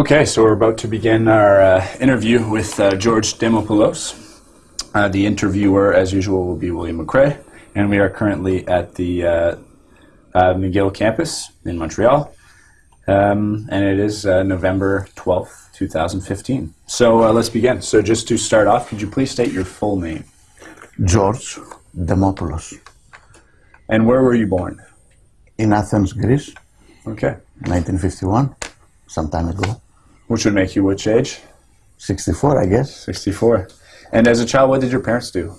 Okay, so we're about to begin our uh, interview with uh, George Demopoulos. Uh, the interviewer, as usual, will be William McRae, and we are currently at the uh, uh, McGill campus in Montreal, um, and it is uh, November 12th, 2015. So uh, let's begin. So just to start off, could you please state your full name? George Demopoulos And where were you born? in Athens, Greece, Okay. 1951, some time ago. Which would make you which age? 64, I guess. 64. And as a child, what did your parents do?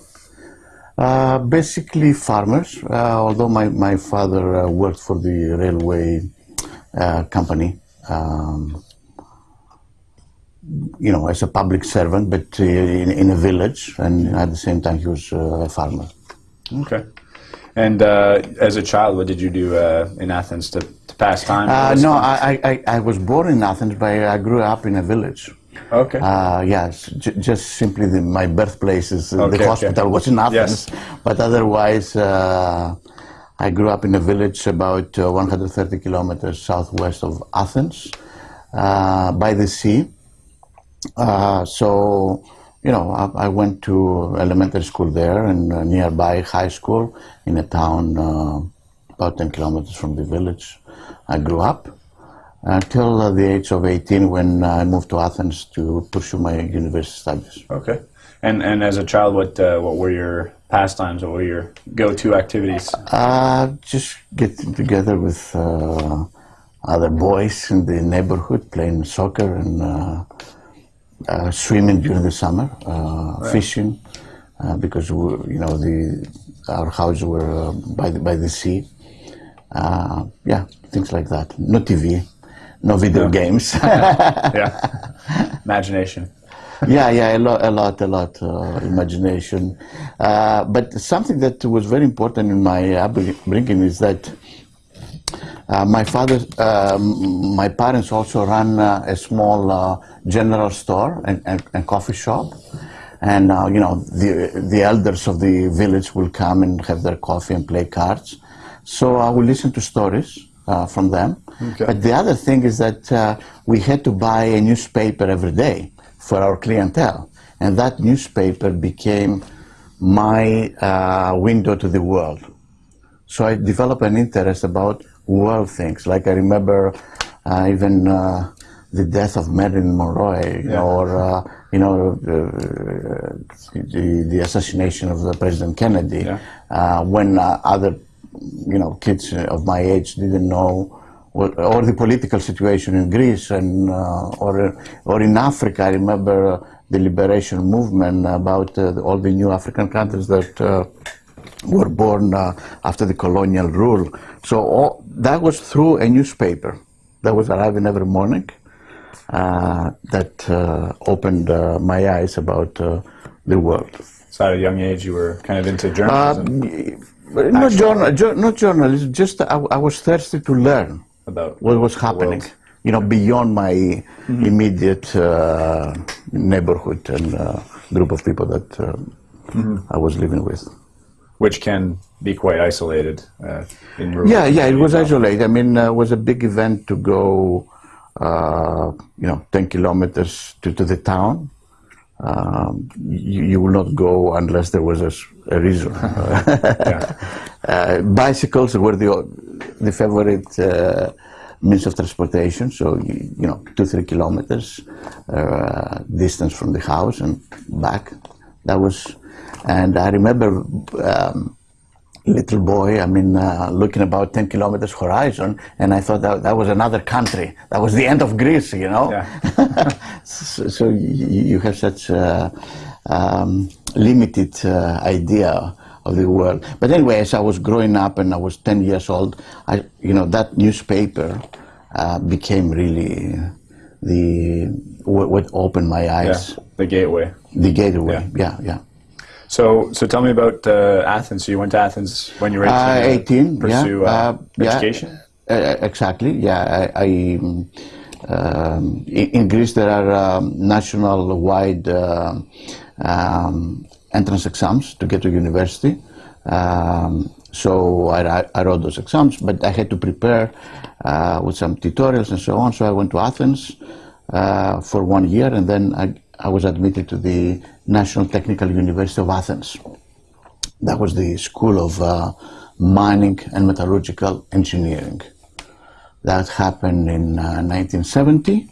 Uh, basically farmers, uh, although my, my father uh, worked for the railway uh, company, um, you know, as a public servant, but uh, in, in a village, and at the same time he was uh, a farmer. Okay. And uh, as a child, what did you do uh, in Athens to, Uh, no. I, I, I was born in Athens, but I grew up in a village. Okay. Uh, yes, j- just simply the, my birthplace is uh, Okay, the okay. hospital was in Athens, but otherwise uh, I grew up in a village about uh, 130 kilometers southwest of Athens, uh, by the sea. Uh, so, you know, I, I went to elementary school there and uh, nearby high school in a town uh, about 10 kilometers from the village. I grew up until uh, the age of 18 when I moved to Athens to pursue my university studies. okay. And and as a child, what uh, what were your pastimes? What were your go-to activities? Uh, just getting together with uh, other boys in the neighborhood, playing soccer and uh, uh, swimming during the summer, uh, fishing, uh, because we, you know the our houses were uh, by the, by the sea. Uh, yeah, things like that. No TV, no video games. yeah. Imagination. yeah, yeah, a lot, a lot, a lot, uh, imagination. Uh, but something that was very important in my upbringing is that uh, my father, um, my parents also ran uh, a small uh, general store and, and, and coffee shop. And, uh, you know, the, the elders of the village will come and have their coffee and play cards. So I will listen to stories uh, from them. Okay. But the other thing is that uh, we had to buy a newspaper every day for our clientele. And that newspaper became my uh, window to the world. So I developed an interest about world things. Like I remember uh, even uh, the death of Marilyn Monroe, you Yeah. know, or uh, you know uh, the, the assassination of the President Kennedy. Yeah. Uh, when uh, other you know kids of my age didn't know. What, or the political situation in Greece and uh, or or in Africa, I remember uh, the liberation movement about uh, all the new African countries that uh, were born uh, after the colonial rule. So all, that was through a newspaper that was arriving every morning uh, that uh, opened uh, my eyes about uh, the world. So at a young age, you were kind of into Uh, journalism not, journal, jo- not journalism, just I, I was thirsty to learn about what was happening, world. you know, beyond my immediate uh, neighborhood and uh, group of people that uh, I was living with. which can be quite isolated uh, in rural. Yeah, yeah, it was communities. isolated. I mean, uh, it was a big event to go, uh, you know, 10 kilometers to, to the town. Um, you, you will not go unless there was a, a reason. uh, bicycles were the, the favorite uh, means of transportation. So, you, you know, two, three kilometers uh, distance from the house and back. That was, and I remember um, little boy, I mean, uh, looking about 10 kilometers horizon, and I thought that, that was another country. That was the end of Greece, you know? Yeah. so so you, you have such a um, limited uh, idea of the world. But anyway, as I was growing up and I was 10 years old, I, you know, that newspaper uh, became really the, what, what opened my eyes. Yeah, the gateway. the gateway. Yeah, yeah. So, so tell me about uh, Athens. So you went to Athens when you were 18. Uh, to 18, Pursue yeah. uh, Uh, yeah. education. Uh, exactly. Yeah, I, I um, um, in, in Greece there are um, national-wide uh, um, entrance exams to get to university. Um, so I, I- wrote those exams, but I had to prepare uh, with some tutorials and so on. So I went to Athens. uh, for one year, and then I, I was admitted to the National Technical University of Athens. That was the School of uh, Mining and Metallurgical Engineering. That happened in uh, 1970.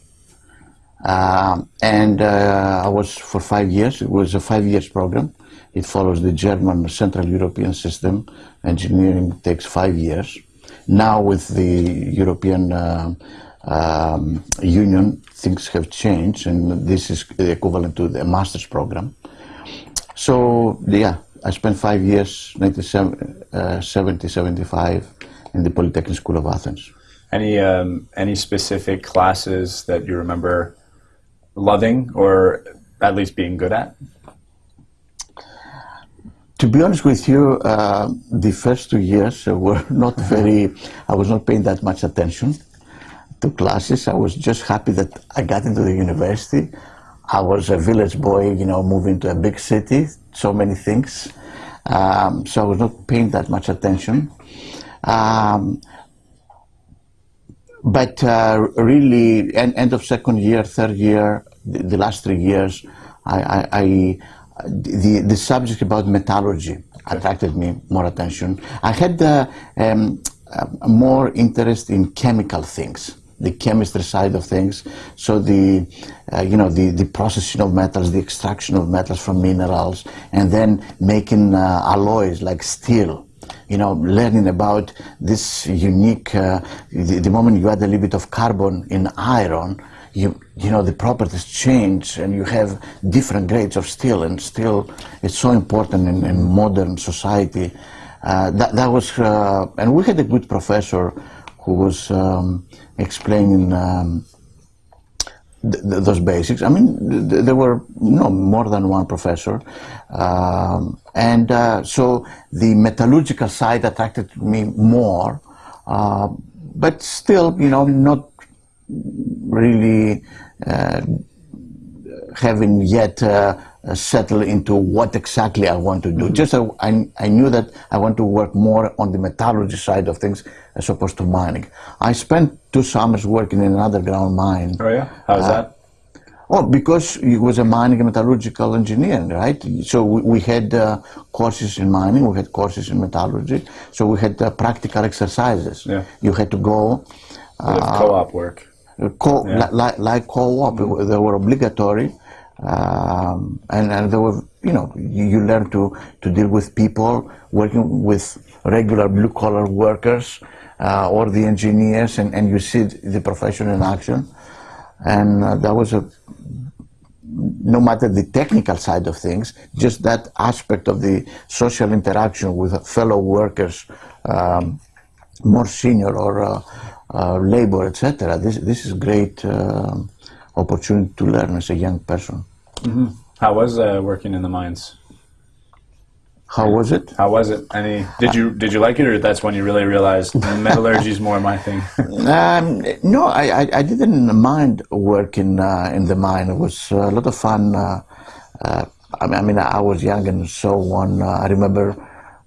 Um, and uh, I was for five years. It was a five years program. It follows the German Central European system. Engineering takes five years. Now with the European uh, um, Union, things have changed, and this is the equivalent to the master's program. So yeah, I spent five years, 1970, uh, 75, in the Polytechnic School of Athens. Any um, any specific classes that you remember loving or at least being good at? To be honest with you, uh, the first two years were not very, I was not paying that much attention to classes. I was just happy that I got into the university. I was a village boy, you know, moving to a big city, so many things. Um, so I was not paying that much attention. Um, but uh, really, end, end of second year, third year, the, last three years, I, I, I, the the subject about metallurgy attracted me more attention. I had uh, um, more interest in chemical things, the chemistry side of things. So the uh, you know the the processing of metals, the extraction of metals from minerals, and then making uh, alloys like steel you know, learning about this unique, uh, the, the, moment you add a little bit of carbon in iron, you, you know, the properties change and you have different grades of steel and steel is so important in, in modern society. Uh, that, that was, uh, and we had a good professor who was um, explaining um, th th those basics. I mean, th there were you no more than one professor, um, and uh, so the metallurgical side attracted me more, uh, but still, you know, not really uh, having yet uh, settled into what exactly I want to do. Mm -hmm. Just I, I knew that I want to work more on the metallurgy side of things as opposed to mining. I spent two summers working in an underground mine. Oh yeah, how's uh, that? Oh, because it was a mining and metallurgical engineering, right? So we, we had uh, courses in mining, we had courses in metallurgy, so we had uh, practical exercises. Yeah. You had to go. Uh, co-op work. Co yeah. like, like co-op, mm -hmm. they were obligatory, um, and, and they were, you know, you, you learn to, to deal with people, working with regular blue-collar workers, uh, or the engineers, and, and you see the profession in action. And uh, that was a, no matter the technical side of things, just that aspect of the social interaction with fellow workers, um, more senior or uh, uh labor, etc. This this is great uh, opportunity to learn as a young person. Mm -hmm. How was uh, working in the mines? How was it? How was it? Any? Did you did you like it, or that's when you really realized metallurgy is more my thing? um, no, I, I, I didn't mind working uh, in the mine. It was a lot of fun. Uh, uh, I mean, I was young and so on. Uh, I remember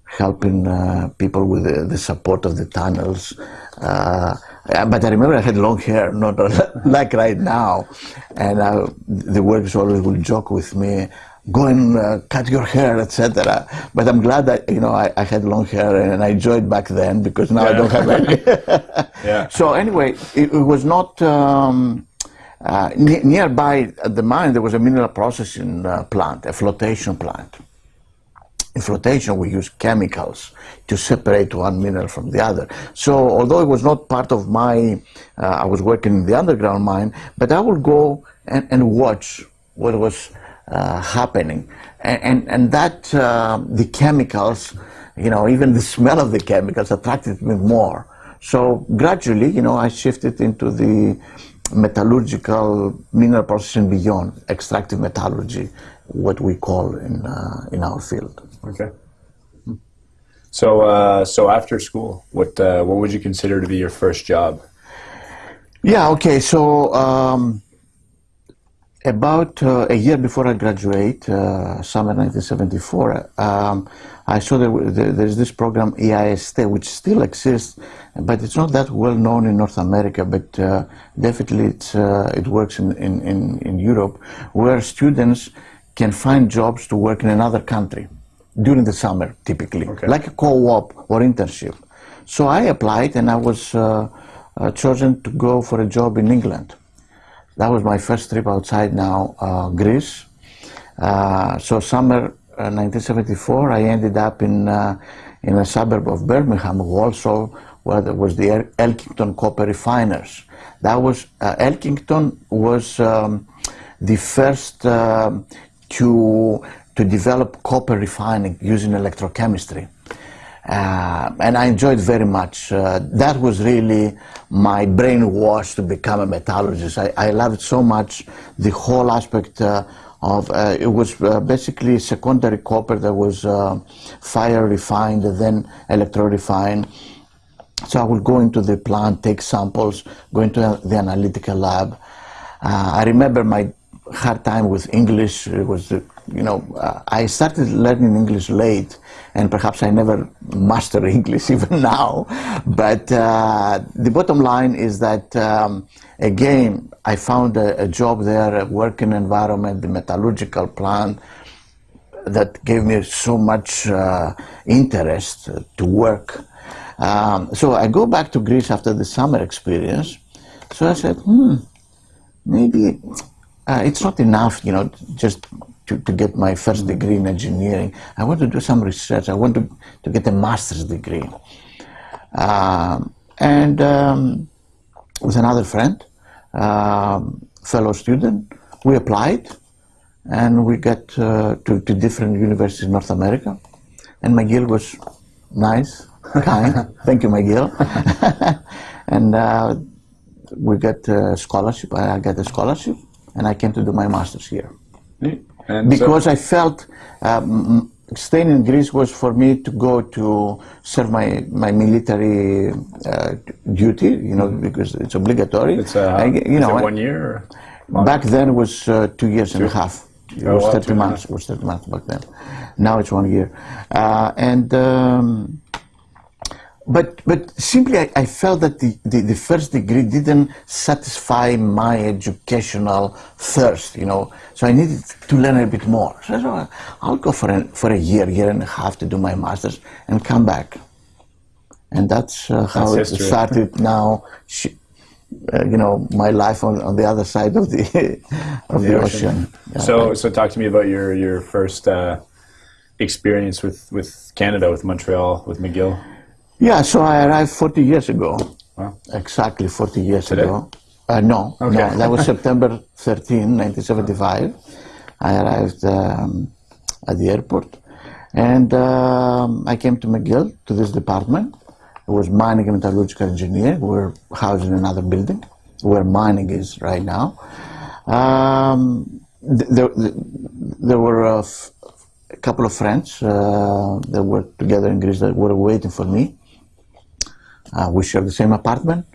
helping uh, people with the, the, support of the tunnels. Uh, but I remember I had long hair, not like right now, and the workers always would joke with me go and uh, cut your hair, etc. But I'm glad that you know I, I, had long hair and I enjoyed back then because now yeah. I don't have any. yeah. So anyway, it, it was not um, uh, ne nearby at the mine. There was a mineral processing uh, plant, a flotation plant. In flotation, we use chemicals to separate one mineral from the other. So, although it was not part of my, uh, I was working in the underground mine, but I would go and, and watch what was uh, happening. And, and, and that, uh, the chemicals, you know, even the smell of the chemicals attracted me more. So gradually, you know, I shifted into the metallurgical mineral processing beyond extractive metallurgy, what we call in, uh, in our field. Okay. So, uh, so after school, what, uh, what would you consider to be your first job? Yeah, okay, so um, about uh, a year before I graduate, uh, summer 1974, um, I saw that there's this program EIST, which still exists, but it's not that well known in North America, but uh, definitely it's, uh, it works in, in, in, in, Europe, where students can find jobs to work in another country during the summer, typically, okay. like a co-op or internship. So I applied and I was uh, uh, chosen to go for a job in England. That was my first trip outside now uh, Greece. Uh, so summer 1974, uh, I ended up in uh, in a suburb of Birmingham, Walsall, where there was the Elkington Copper Refiners. That was Elkington was um, the first to to develop copper refining using electrochemistry. Uh, and I enjoyed very much. Uh, that was really my brainwash to become a metallurgist. I, I loved so much the whole aspect uh, of uh, it was uh, basically secondary copper that was uh, fire refined and then electro refined. So I would go into the plant, take samples, go into the analytical lab. I remember my hard time with English. It was you know, uh, I started learning English late, and perhaps I never master English even now. But uh, the bottom line is that, um, again, I found a, a, job there, a working environment, the metallurgical plant, that gave me so much uh, interest to work. Um, so I go back to Greece after the summer experience. So I said, hmm, maybe uh, it's not enough, you know, just to, to get my first degree in engineering. I want to do some research. I want to, to get a master's degree. Um, and um, with another friend, um, fellow student, we applied and we got uh, to, to different universities in North America. And McGill was nice, kind. Thank you, McGill. and uh, we got a scholarship. I got a scholarship, and I came to do my master's here. And because so I felt um, staying in Greece was for me to go to serve my my military uh, duty, you know, because it's obligatory. It's uh, I, you know, one year. back then it was uh, two years two? and a half. It oh, was 30 months. It was 30 months back then. Now it's one year, uh, and. Um, but but simply I, I felt that the, the, the, first degree didn't satisfy my educational thirst, you know. So I needed to learn a bit more. So I said, I'll go for a, for a year, year and a half to do my master's and come back. And that's uh, how that's it history. started now. Uh, you know, my life on, on the other side of the of the, the, ocean. ocean. Yeah, so right. so talk to me about your your first uh, experience with with Canada, with Montreal, with McGill. Yeah, so I arrived 40 years ago. Wow. Exactly 40 years Today? ago. Uh, no, okay. no, that was September 13, 1975. I arrived um, at the airport and um, I came to McGill, to this department. It was mining and metallurgical engineering. We were housed in another building where mining is right now. Um, there, there were a, couple of friends uh, that worked together in Greece that were waiting for me. Uh, we shared the same apartment.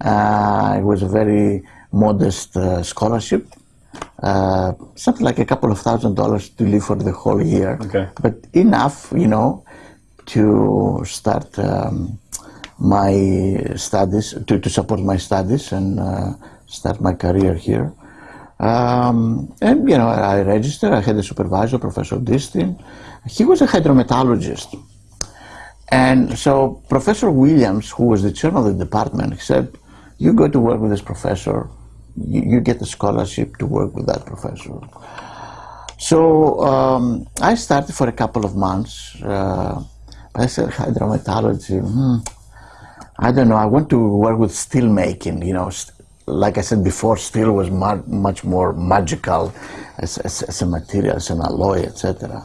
Uh, it was a very modest uh, scholarship. Uh, something like a couple of thousand dollars to live for the whole year. Okay. But enough, you know, to start um, my studies, to, to support my studies and uh, start my career here. Um, and, you know, I registered, I had a supervisor, Professor Distin. He was a hydrometallurgist. And so Professor Williams, who was the chairman of the department, said, you go to work with this professor, you, you get a scholarship to work with that professor. So um, I started for a couple of months. Uh, I said, hydrometallurgy, hmm, I don't know, I want to work with steel making, you know, like I said before, steel was much more magical as, as, as, a material, as an alloy, etc.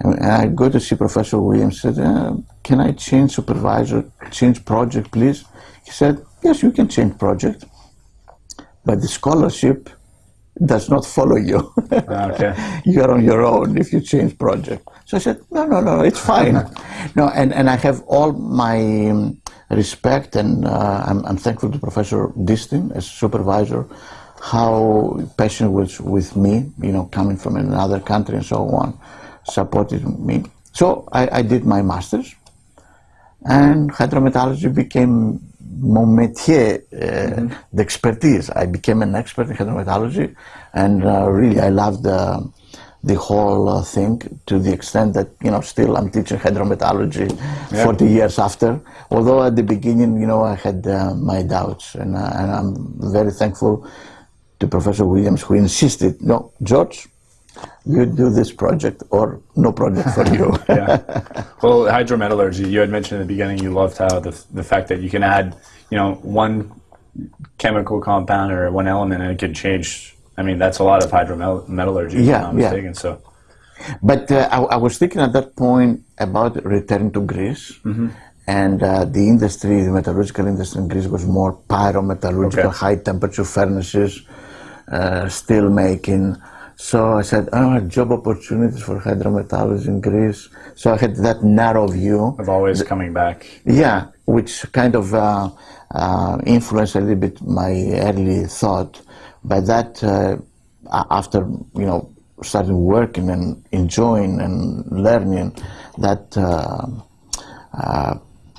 And I go to see Professor Williams, said, uh, can I change supervisor, change project, please? He said, yes, you can change project, but the scholarship does not follow you. Ah, okay. You're on your own if you change project. So I said, no, no, no, it's fine. no, and, and I have all my um, respect and uh, I'm, I'm, thankful to Professor Distin as supervisor how passionate was with me, you know, coming from another country and so on, supported me. So I, I did my master's, and hydrometallurgy became mon métier, uh, the expertise. I became an expert in hydrometallurgy, and uh, really I loved the, the whole uh, thing to the extent that you know still I'm teaching hydrometallurgy Yeah. 40 years after. Although at the beginning, you know, I had uh, my doubts, and, uh, and I'm very thankful to Professor Williams who insisted, no, George, you do this project or no project for you. yeah. Well, hydrometallurgy, you had mentioned in the beginning you loved how the, the fact that you can add, you know, one chemical compound or one element and it can change. I mean, that's a lot of hydrometallurgy, if Yeah, I'm not yeah. mistaken. So, But uh, I, I was thinking at that point about returning to Greece. And uh, the industry, the metallurgical industry in Greece was more pyrometallurgical, Okay. high temperature furnaces, uh, steel making. So I said, oh, job opportunities for hydrometallurgy in Greece. So I had that narrow view. of always coming back. Yeah, which kind of uh, uh, influenced a little bit my early thought. But that, uh, after you know, starting working and enjoying and learning that uh, uh,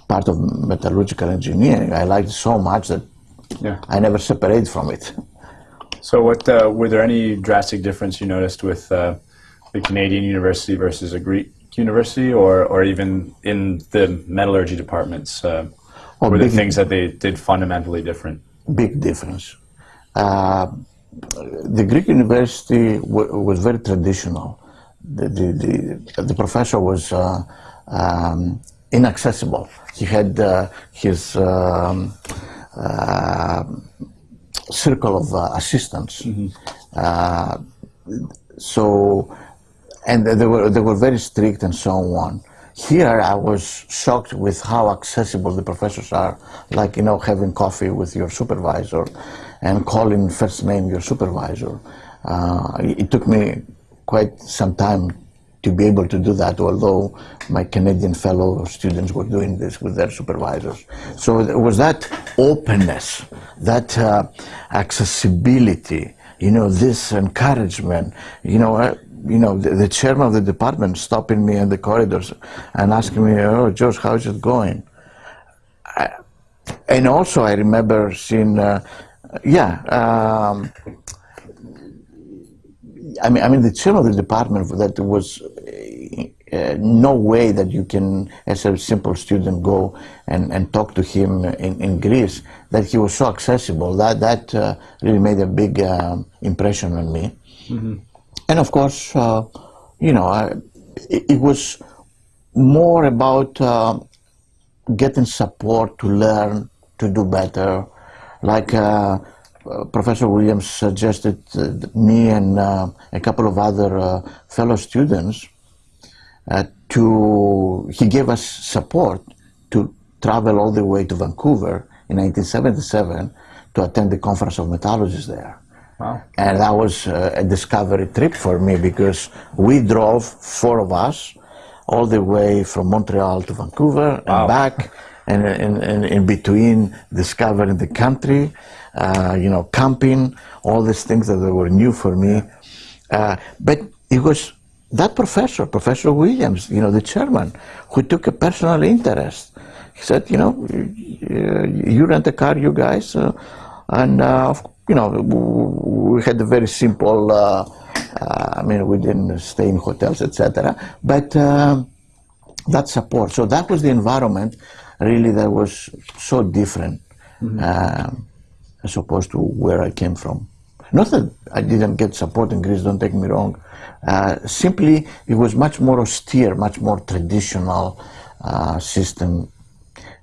part of metallurgical engineering, I liked so much that Yeah. I never separated from it. So, what uh, were there any drastic difference you noticed with uh, the Canadian university versus a Greek university, or or even in the metallurgy departments? Uh, Oh, were there things that they did fundamentally different? big difference. Uh, the Greek university w- was very traditional. The, the, the, the professor was uh, um, inaccessible. He had uh, his um, uh, circle of uh, assistants. Uh, so, and they were they were very strict and so on. Here, I was shocked with how accessible the professors are. Like you know, having coffee with your supervisor, and calling first name your supervisor. Uh, it took me quite some time to be able to do that, although my Canadian fellow students were doing this with their supervisors. So there was that openness, that uh, accessibility, you know, this encouragement, you know, uh, you know, the, the chairman of the department stopping me in the corridors and asking me, "Oh, George, how's it going?" I, and also, I remember seeing, uh, yeah. Um, I mean, I mean, the chairman of the department that was uh, no way that you can, as a simple student, go and, and talk to him in, in Greece. That he was so accessible. That that uh, really made a big uh, impression on me. And of course, uh, you know, I, it, it was more about uh, getting support to learn to do better. Like uh, Professor Williams suggested uh, me and a couple of other uh, fellow students uh, to, he gave us support to travel all the way to Vancouver in 1977 to attend the Conference of Metallurgists there. Wow. And that was uh, a discovery trip for me because we drove, four of us, all the way from Montreal to Vancouver and Wow. back, and in, in, in between discovering the country, uh, you know, camping, all these things that were new for me. Uh, but it was that professor, Professor Williams, you know, the chairman, who took a personal interest. He said, you know, you, rent a car, you guys, uh, and uh, you know, we had a very simple. Uh, uh, I mean, we didn't stay in hotels, etc. But um, that support. So that was the environment, really, that was so different um, as opposed to where I came from. Not that I didn't get support in Greece, don't take me wrong. Uh, simply, it was much more austere, much more traditional uh, system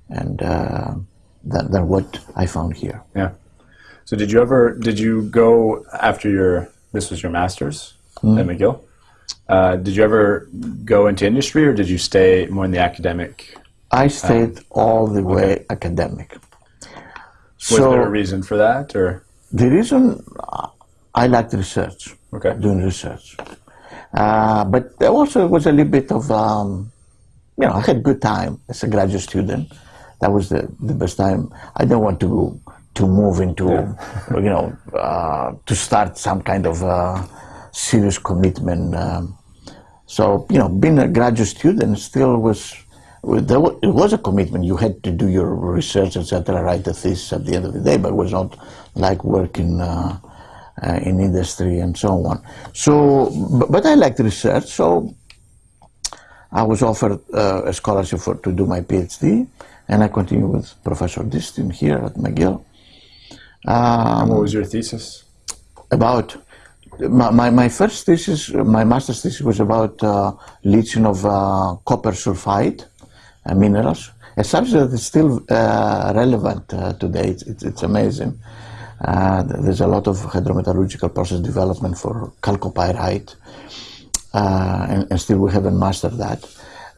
and uh, than, than what I found here. Yeah. So did you ever did you go after your this was your master's Hmm. at McGill? Uh, did you ever go into industry or did you stay more in the academic? I stayed all the way academic. Was there a reason for that or The reason I liked research, Okay. doing research, uh, but there also was a little bit of, um, you know, I had a good time as a graduate student. That was the, the best time. I don't want to to move into, you know, uh, to start some kind of uh, serious commitment. Um, so, you know, being a graduate student still was, there was, it was a commitment. You had to do your research, etc., write a thesis at the end of the day, but it was not like working uh, uh, in industry and so on. So, but, but I liked research, so I was offered uh, a scholarship for, to do my PhD, and I continued with Professor Distin here at McGill. Um, what was your thesis? About my, my, my, first thesis, my master's thesis was about uh, leaching of uh, copper sulfide minerals, a subject that is still uh, relevant uh, today. It's, it's, it's amazing. Uh, there's a lot of hydrometallurgical process development for chalcopyrite, and, and, still we haven't mastered that.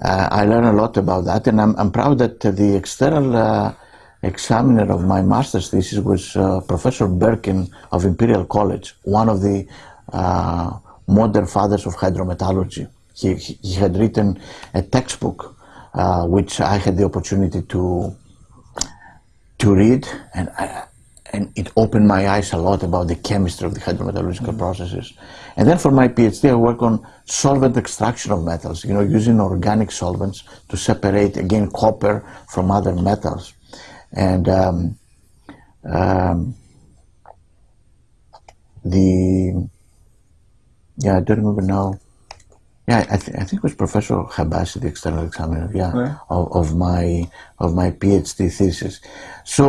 I learned a lot about that, and I'm, I'm proud that the external examiner of my master's thesis was uh, Professor Burkin of Imperial College, one of the uh, modern fathers of hydrometallurgy. He, he had written a textbook uh, which I had the opportunity to to read, and I, and it opened my eyes a lot about the chemistry of the hydrometallurgical mm -hmm. processes. And then for my PhD, I work on solvent extraction of metals, you know, using organic solvents to separate, again, copper from other metals. And um, um, the, yeah, I don't remember now. Yeah, I, th I think it was Professor Habashi, the external examiner, yeah, yeah. Of, of, my of my PhD thesis. So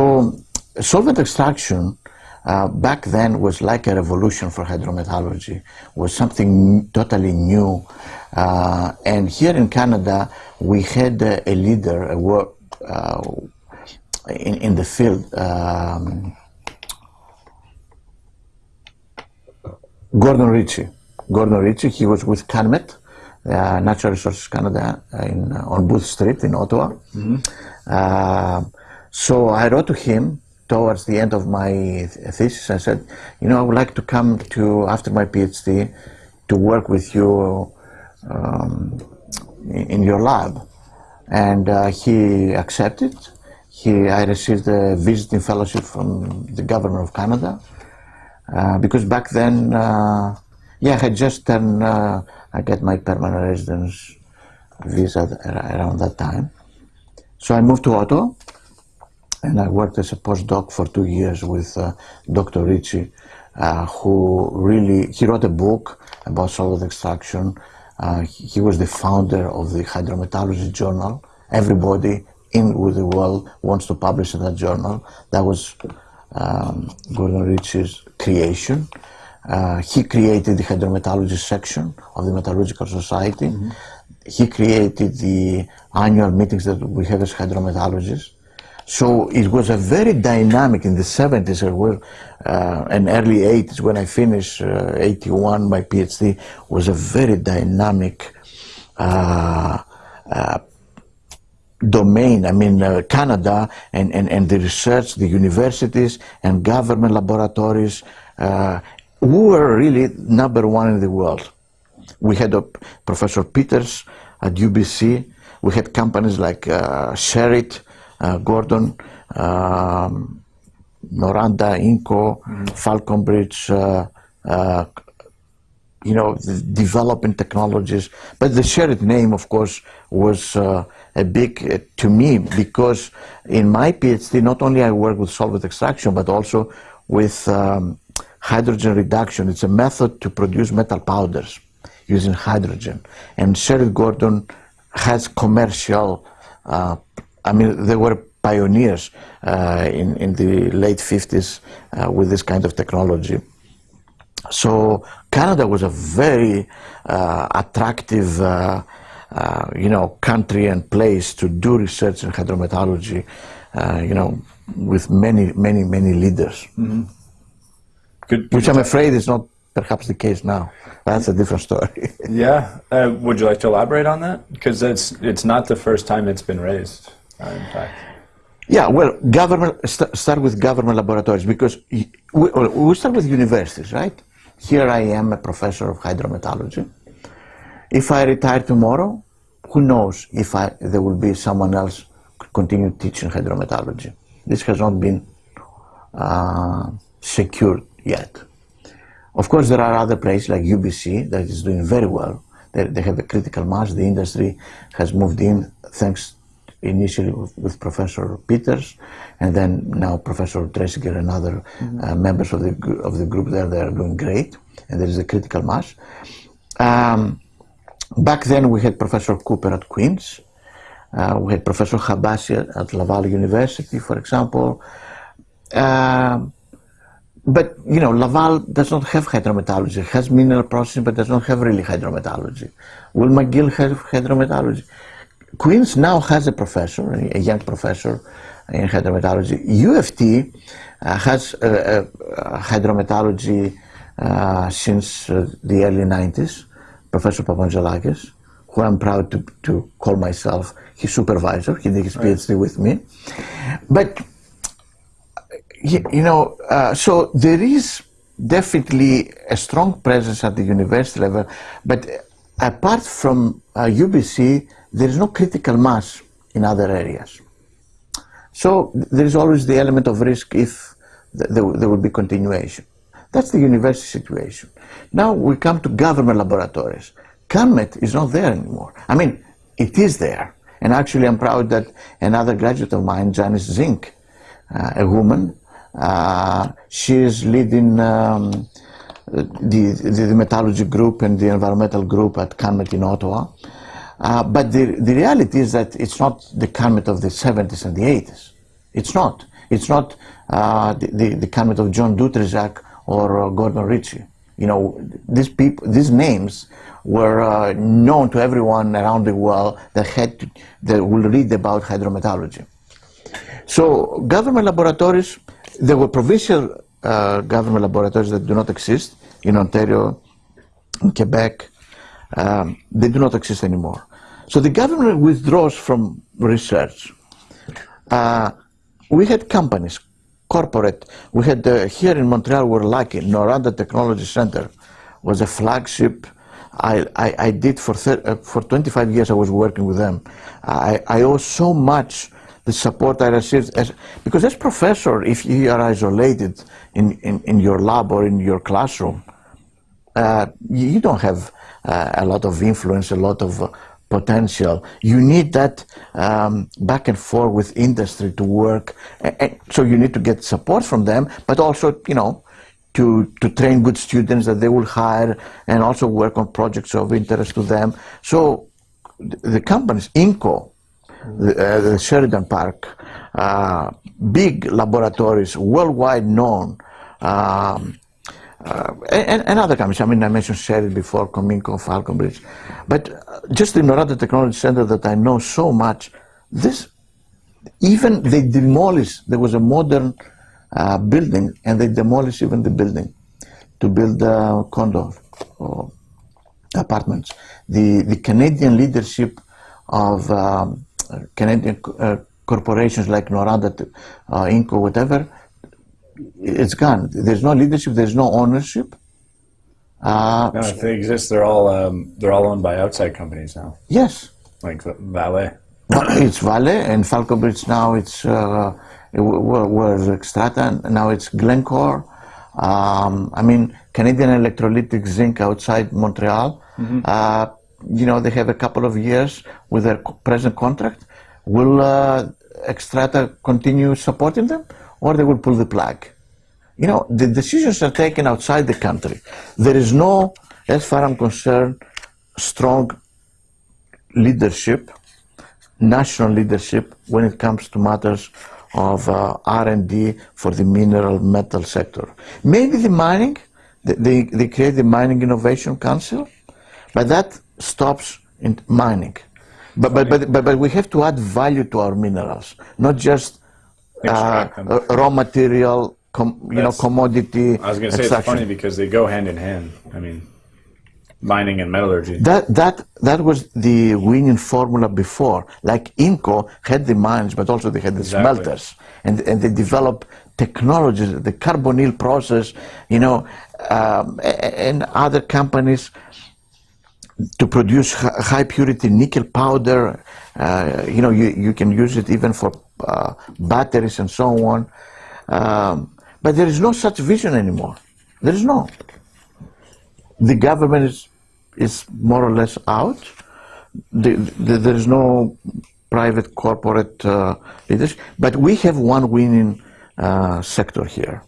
solvent extraction uh, back then was like a revolution for hydrometallurgy, was something totally new. Uh, and here in Canada, we had uh, a leader, a work, uh, in, in the field. Um, Gordon Ritcey. Gordon Ritcey, he was with CanMet, uh, Natural Resources Canada, in, uh, on Booth Street in Ottawa. Mm -hmm. uh, so I wrote to him towards the end of my thesis. I said, you know, I would like to come to, after my PhD, to work with you um, in, in, your lab. And uh, he accepted. He, I received a visiting fellowship from the government of Canada uh, because back then, uh, yeah, I just turned, uh, I got my permanent residence visa around that time. So I moved to Ottawa and I worked as a postdoc for two years with uh, Dr. Ritcey, uh, who really, he wrote a book about solvent extraction. Uh, he was the founder of the Hydrometallurgy Journal. Everybody in with the world wants to publish in that journal. That was um, Gordon Ritcey's creation. Uh, he created the hydrometallurgy section of the Metallurgical Society. Mm -hmm. He created the annual meetings that we have as hydrometallurgists. So it was a very dynamic in the 70s well, uh, and early 80s when I finished uh, 81, my PhD was a very dynamic uh, uh domain, I mean uh, Canada and, and, and the research, the universities and government laboratories, uh, we were really number one in the world. We had a Professor Peters at UBC, we had companies like uh, Sherritt, uh, Gordon, um, Noranda, Inco, mm -hmm. Falconbridge, uh, uh, you know, developing technologies. But the Sherritt name, of course, was uh, a big uh, to me because in my PhD, not only I work with solvent extraction, but also with um, hydrogen reduction. It's a method to produce metal powders using hydrogen. And Sherritt Gordon has commercial, uh, I mean, they were pioneers uh, in, in the late 50s uh, with this kind of technology. So Canada was a very uh, attractive uh, uh, you know, country and place to do research in hydrometallurgy, you know, with many, many, many leaders. Mm -hmm. Good, Which I'm afraid is not perhaps the case now. That's a different story. yeah. Uh, would you like to elaborate on that? Because it's, it's not the first time it's been raised, uh, in fact. Yeah, well, government st start with government laboratories because we, we start with universities, right? Here I am a professor of hydrometallurgy. If I retire tomorrow, who knows if I, there will be someone else continue teaching hydrometallurgy. This has not been uh, secured yet. Of course, there are other places like UBC that is doing very well. They, they have a critical mass. The industry has moved in thanks initially with, with Professor Peters, and then now Professor Dreisinger and other uh, members of the of the group there. They are doing great, and there is a critical mass. Um, back then, we had Professor Cooper at Queens. Uh, we had Professor Habashi at, at Laval University, for example. Um, but you know, Laval does not have hydrometallurgy. It has mineral processing, but does not have really hydrometallurgy. Will McGill have hydrometallurgy? Queens now has a professor, a young professor in hydrometallurgy. UFT uh, has uh, uh, hydrometallurgy uh, since uh, the early 90s, Professor Papangelakis, who I'm proud to, to call myself his supervisor. He did his PhD with me. But you, know, uh, so there is definitely a strong presence at the university level, but apart from uh, UBC, there is no critical mass in other areas. So there is always the element of risk if th- there, there will be continuation. That's the university situation. Now we come to government laboratories. CANMET is not there anymore. I mean, it is there. And actually, I'm proud that another graduate of mine, Janice Zinck, uh, a woman, uh, she is leading um, the, the, the metallurgy group and the environmental group at CANMET in Ottawa. Uh, but the, the reality is that it's not the CANMET of the 70s and the 80s. It's not. It's not uh, the, the, the CANMET of John Dutrizac or uh, Gordon Ritcey. You know, these people, these names were uh, known to everyone around the world that had to, that will read about hydrometallurgy. So government laboratories, there were provincial uh, government laboratories that do not exist in Ontario, in Quebec. Um, they do not exist anymore. So the government withdraws from research. Uh, we had companies, corporate. We had uh, here in Montreal, we're lucky. Noranda Technology Center was a flagship. I, I, I did for uh, for 25 years. I was working with them. I, I owe so much the support I received as because as professor, if you are isolated in, in, in your lab or in your classroom, uh, you don't have uh, a lot of influence, a lot of uh, potential. You need that um, back and forth with industry to work. A- a- so you need to get support from them, but also, you know, to, to train good students that they will hire and also work on projects of interest to them. So th- the companies, Inco, the, uh, the Sheridan Park, uh, big laboratories, worldwide known, um, uh, and, and other companies. I mean, I mentioned Sheridan before, Cominco, Falconbridge. But just the Noranda Technology Center that I know so much, this, even they demolished, there was a modern uh, building, and they demolished even the building to build uh, condos or apartments. The, the Canadian leadership of um, Canadian uh, corporations like Noranda, uh, Inco, whatever, it's gone. There's no leadership. There's no ownership. Uh, No, if they exist, they're all um, they're all owned by outside companies now, yes, like Vale. It's Vale and Falconbridge now. It's uh, it wa- wa- was Xstrata now it's Glencore. Um, I mean, Canadian Electrolytic Zinc outside Montreal. Uh, you know, they have a couple of years with their present contract. Will uh, Xstrata continue supporting them, or they will pull the plug? You know, the decisions are taken outside the country. There is no, as far as I'm concerned, strong leadership national leadership when it comes to matters of uh, R&D for the mineral metal sector. Maybe the mining, they, they, they create the Mining Innovation Council, but that stops in mining. But, but, but, but, but we have to add value to our minerals, not just uh, uh, raw material, com, you know, commodity I was going to say it's funny because they go hand in hand. I mean, mining and metallurgy. That that that was the winning formula before. Like Inco had the mines, but also they had the Exactly. smelters, and and they developed technologies, the carbonyl process, you know, um, and other companies to produce high purity nickel powder. Uh, you know, you, you can use it even for uh, batteries and so on. Um, But there is no such vision anymore. There is no. The government is, is more or less out. The, the, there is no private corporate uh, leadership. But we have one winning uh, sector here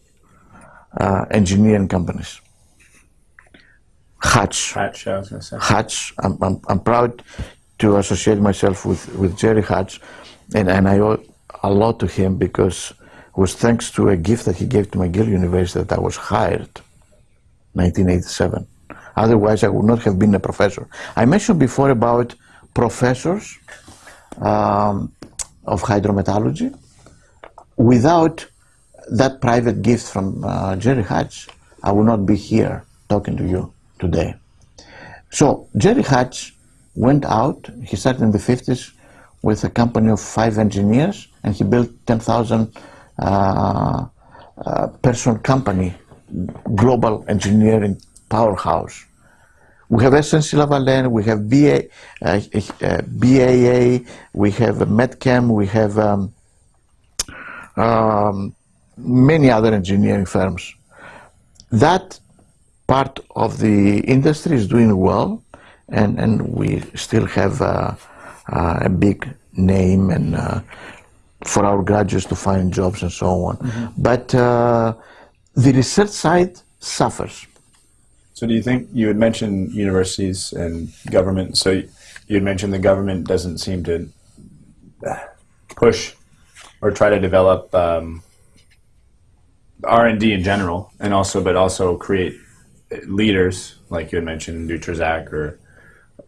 uh, engineering companies. Hatch. Hatch, I was going to say. Hatch. I'm, I'm, I'm proud to associate myself with, with Jerry Hatch, and, and I owe a lot to him because it was thanks to a gift that he gave to McGill University that I was hired 1987. Otherwise, I would not have been a professor. I mentioned before about professors um, of hydrometallurgy. Without that private gift from uh, Jerry Hatch, I would not be here talking to you today. So Jerry Hatch went out. He started in the 50s with a company of five engineers, and he built 10,000 uh, uh, person company, global engineering powerhouse. We have SNC Lavalin, we have BA, uh, uh, BAA, we have Metchem, we have um, um, many other engineering firms. That part of the industry is doing well, and, and we still have uh, uh, a big name and uh, for our graduates to find jobs and so on. Mm-hmm. But uh, the research side suffers. So, do you think you had mentioned universities and government? So, you had mentioned the government doesn't seem to push or try to develop um, R and D in general, and also, but also create leaders like you had mentioned, Dutrizac or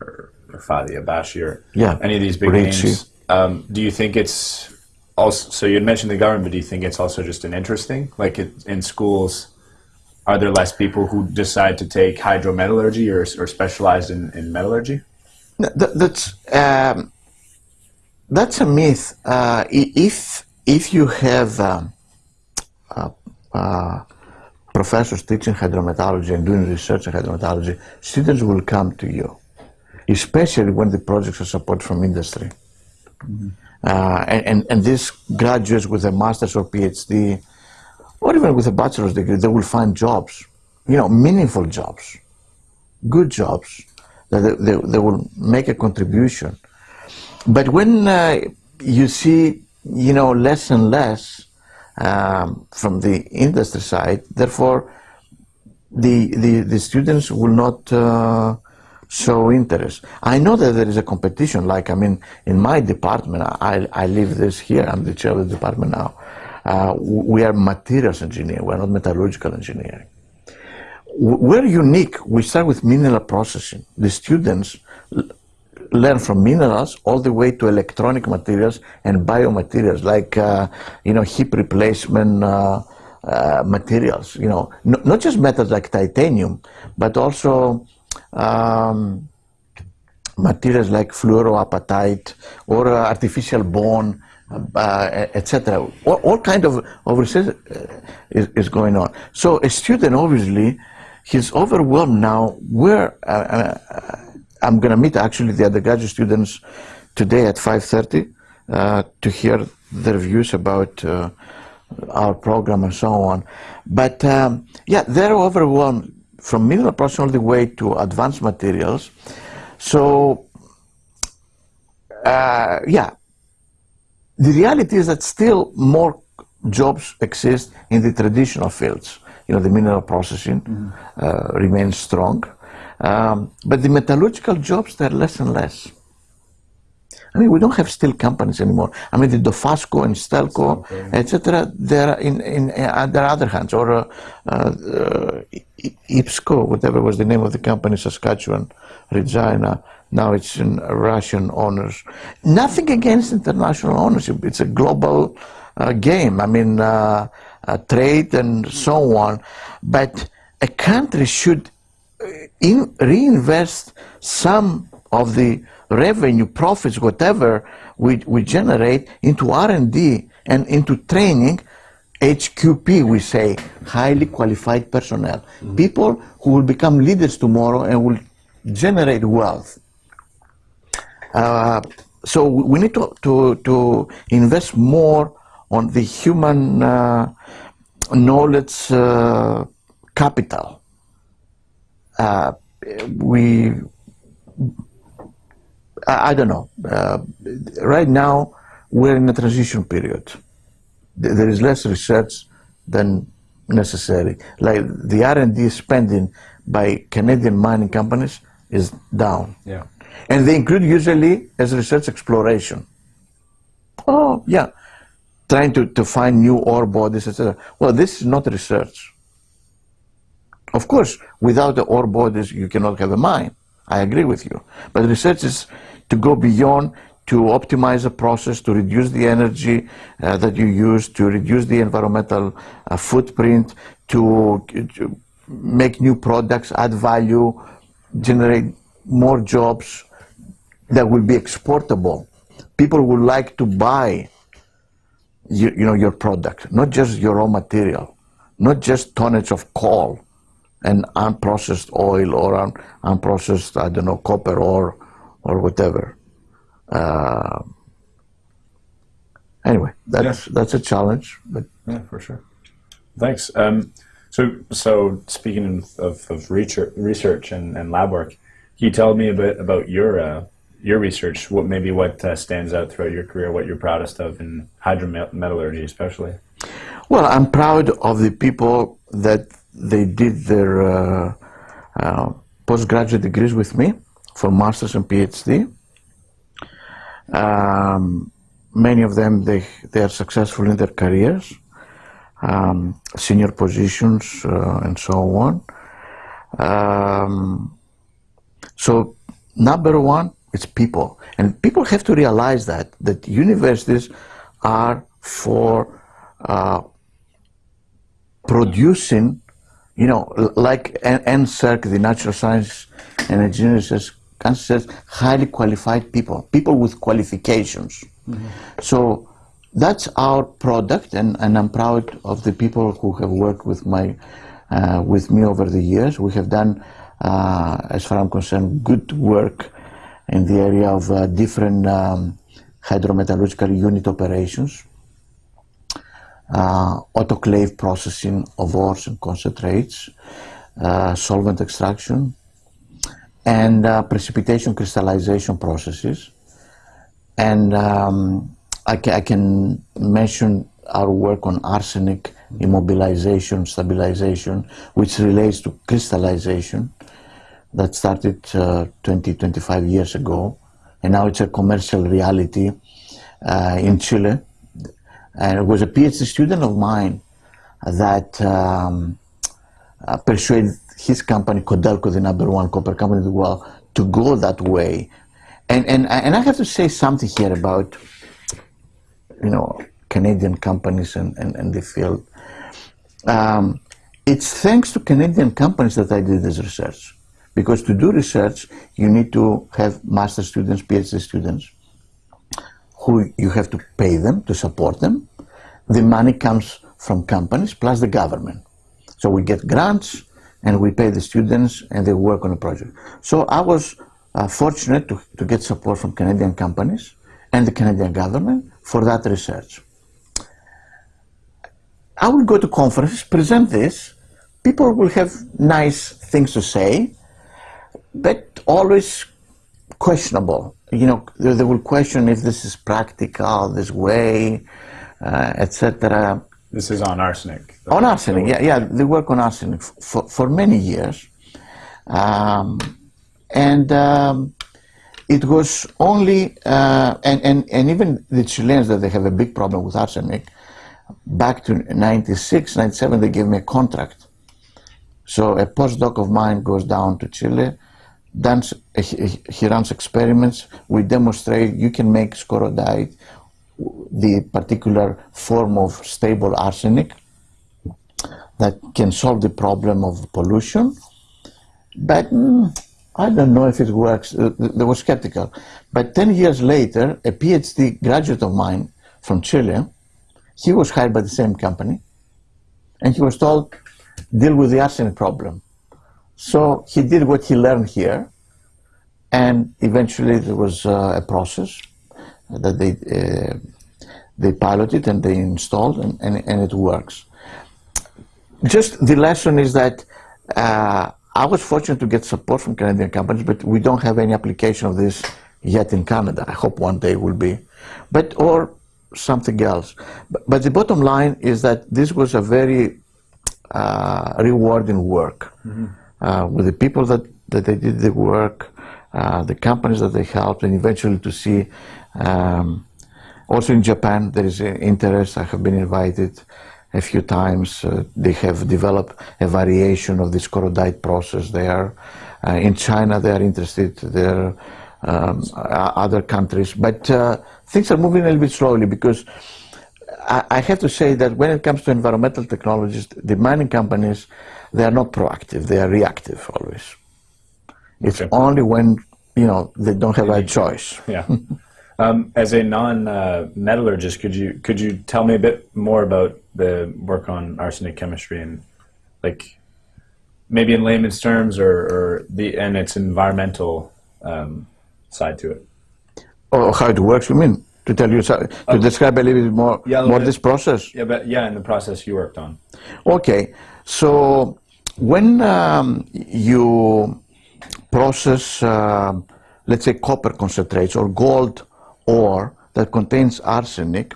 or, or Fathi Habashi or yeah. any of these big Ritcey. names. Um, do you think it's also? So you had mentioned the government, but do you think it's also just an interesting, like it, in schools? Are there less people who decide to take hydrometallurgy or, or specialize in, in metallurgy? That, that's um, that's a myth. Uh, if if you have um, uh, uh, professors teaching hydrometallurgy and doing research in hydrometallurgy, students will come to you, especially when the projects are supported from industry. Mm-hmm. Uh, and, and, and these graduates with a master's or PhD, or even with a bachelor's degree, they will find jobs, you know, meaningful jobs, good jobs, that they, they, they will make a contribution. But when uh, you see, you know, less and less um, from the industry side. Therefore, the, the, the students will not uh, show interest. I know that there is a competition, like, I mean, in my department, I, I live this here, I'm the chair of the department now. Uh, we are materials engineering, we're not metallurgical engineering. We're unique. We start with mineral processing. The students learn from minerals all the way to electronic materials and biomaterials like uh, you know hip replacement uh, uh, materials you know. No, not just metals like titanium but also um, materials like fluoroapatite or uh, artificial bone uh, etc all, all, kind of, of research uh, is, is, going on. So a student obviously he's overwhelmed now where I'm going to meet actually the undergraduate students today at 5.30 uh, to hear their views about uh, our program and so on. But um, yeah, they're overwhelmed from mineral processing all the way to advanced materials. So uh, yeah, the reality is that still more jobs exist in the traditional fields. You know, the mineral processing mm -hmm. remains strong. Um, but the metallurgical jobs, they're less and less. I mean, we don't have steel companies anymore. I mean, the Dofasco and Stelco, etc., they're in, in, in their other hands, or uh, uh, IPSCO, whatever was the name of the company, Saskatchewan, Regina. Now it's in Russian owners. Nothing against international ownership. It's a global uh, game. I mean, uh, uh, trade and so on. But a country should in, reinvest some of the revenue, profits, whatever we, we generate into R&D and into training HQP, we say, highly qualified personnel. Mm -hmm. People who will become leaders tomorrow and will generate wealth. Uh, so we need to, to, to invest more on the human uh, knowledge uh, capital. Uh, we, I, I don't know. Uh, right now, we're in a transition period. There is less research than necessary. Like the R&D spending by Canadian mining companies is down. Yeah. And they include usually as research exploration. Oh, yeah. Trying to, to find new ore bodies, etc. Well, this is not research. Of course, without the ore bodies, you cannot have a mine. I agree with you. But research is to go beyond, to optimize the process, to reduce the energy uh, that you use, to reduce the environmental uh, footprint, to, to make new products, add value, generate more jobs that will be exportable. People would like to buy you, you know, your product, not just your raw material, not just tonnage of coal and unprocessed oil or un, unprocessed, I don't know, copper or, or whatever. Uh, anyway, that's, that's a challenge, but Yeah, for sure. Thanks. Um, so, so speaking of, of research, research and, and lab work, can you tell me a bit about your uh, your research? What maybe what uh, stands out throughout your career? What you're proudest of in hydrometallurgy, especially? Well, I'm proud of the people that they did their uh, uh, postgraduate degrees with me for master's and PhD. Um, many of them they they are successful in their careers, um, senior positions uh, and so on. Um, so number one, it's people, and people have to realize that that universities are for uh, producing, you know, like NSERC, the Natural Science and Engineering says, considers highly qualified people, people with qualifications. So that's our product, and, and I'm proud of the people who have worked with my, uh, with me over the years. We have done, uh, as far as I'm concerned, good work in the area of uh, different um, hydrometallurgical unit operations uh, autoclave processing of ores and concentrates, uh, solvent extraction, and uh, precipitation crystallization processes. And um, I, ca- I can mention our work on arsenic immobilization, stabilization, which relates to crystallization that started uh, 20, 25 years ago. And now it's a commercial reality uh, in Chile and it was a PhD student of mine that um, uh, persuaded his company, Codelco, the number one copper company in the world, to go that way. And, and, and I have to say something here about, you know, Canadian companies and, and, and the field. Um, it's thanks to Canadian companies that I did this research. Because to do research, you need to have master students, PhD students, who you have to pay them to support them. The money comes from companies plus the government. So we get grants and we pay the students and they work on a project. So I was uh, fortunate to, to get support from Canadian companies and the Canadian government for that research. I will go to conferences, present this. People will have nice things to say, but always questionable. You know, they, will question if this is practical, this way, uh, etc. This is on arsenic. On arsenic, yeah, yeah, they work on arsenic for, for many years. Um, and um, it was only, uh, and, and, and even the Chileans that they have a big problem with arsenic, back to 96, 97, they gave me a contract. So a postdoc of mine goes down to Chile, does, he, runs experiments, we demonstrate you can make scorodite, the particular form of stable arsenic that can solve the problem of pollution. But mm, I don't know if it works. Uh, They were skeptical. But 10 years later, a PhD graduate of mine from Chile, he was hired by the same company, and he was told, deal with the arsenic problem. So he did what he learned here, and eventually there was uh, a process that they uh, they piloted and they installed, and, and, and it works. just the lesson is that uh, I was fortunate to get support from Canadian companies, but we don't have any application of this yet in Canada. I hope one day will be, but or something else. But, but the bottom line is that this was a very uh, rewarding work uh, with the people that, that they did the work, uh, the companies that they helped, and eventually to see. Um, also in Japan, there is an interest. I have been invited a few times. Uh, they have developed a variation of this scorodite process there. Uh, in China, they are interested. There are um, other countries, but uh, things are moving a little bit slowly because I, I have to say that when it comes to environmental technologies, the mining companies they are not proactive; they are reactive always. It's Okay. only when you know they don't have a choice. Yeah. Um, as a non-metallurgist, could you could you tell me a bit more about the work on arsenic chemistry and like maybe in layman's terms or, or the and its environmental um, side to it? Or how it works, you mean? To tell you, to describe a little bit more, Oh. Yeah, more bit. this process? Yeah, but yeah, in the process you worked on. Okay, so when um, you process, um let's say, copper concentrates or gold ore that contains arsenic,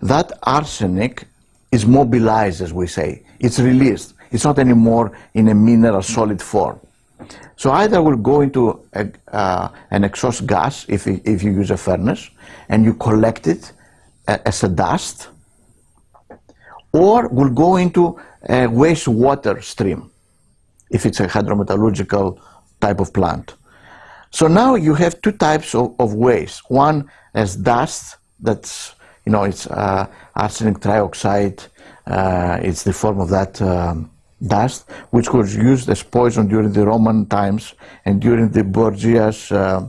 that arsenic is mobilized, as we say. It's released. It's not anymore in a mineral solid form. So either will go into a, uh, an exhaust gas if, you- if you use a furnace and you collect it uh, as a dust, or will go into a wastewater stream if it's a hydrometallurgical type of plant. So now you have two types of, of waste. One as dust, that's, you know, it's uh, arsenic trioxide, uh, it's the form of that um, dust, which was used as poison during the Roman times and during the Borgias uh,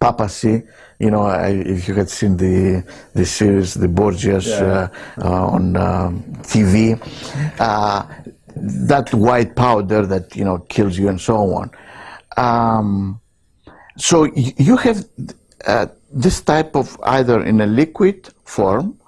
papacy. You know, I, if you had seen the the series, the Borgias Yeah. uh, uh, on um, TV, uh, that white powder that you know kills you and so on. Um, so you have uh, this type of either in a liquid form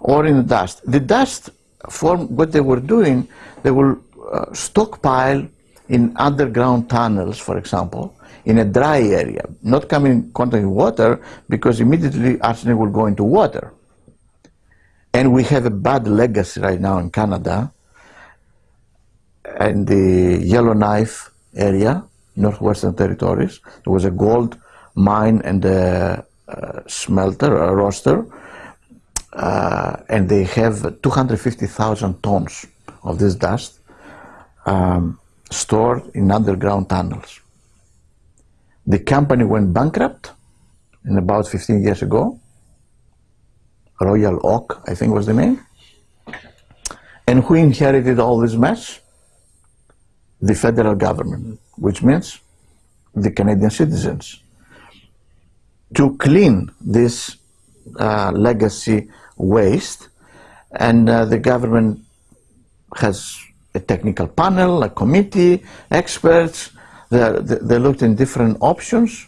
or in dust. The dust form, what they were doing, they will uh, stockpile in underground tunnels, for example, in a dry area, not coming in contact with water because immediately arsenic will go into water. And we have a bad legacy right now in Canada in the Yellowknife area, Northwestern Territories. There was a gold mine and a, uh smelter, a roaster, uh, and they have 250,000 tons of this dust um, stored in underground tunnels. The company went bankrupt in about 15 years ago. Royal Oak, I think was the name. And who inherited all this mess? The federal government, which means the Canadian citizens. To clean this uh, legacy waste, and uh, the government has a technical panel, a committee, experts. They, they looked in different options,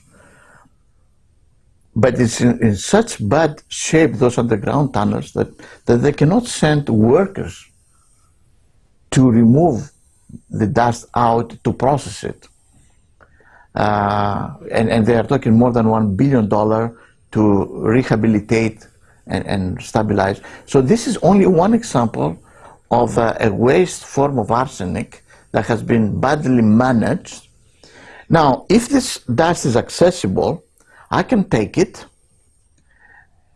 but it's in, in such bad shape, those underground tunnels, that, that they cannot send workers to remove the dust out to process it. Uh, and, and they are talking more than one billion dollar to rehabilitate and, and stabilize. So this is only one example of uh, a waste form of arsenic that has been badly managed. Now, if this dust is accessible, I can take it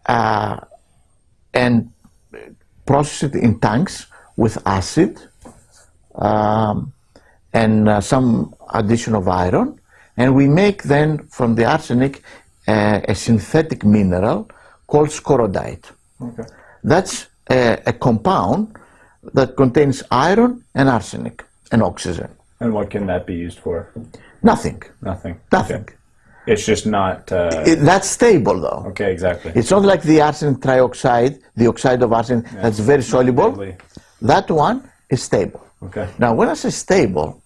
uh, and process it in tanks with acid um, and uh, some addition of iron, and we make then from the arsenic uh, a synthetic mineral called scorodite. Okay. That's a, a compound that contains iron and arsenic and oxygen. And what can that be used for? Nothing. Nothing. Nothing. Okay. It's just not. Uh, It, that's stable though. okay, exactly. It's not like the arsenic trioxide, the oxide of arsenic, that's very soluble. That one is stable. Okay. Now, when I say stable,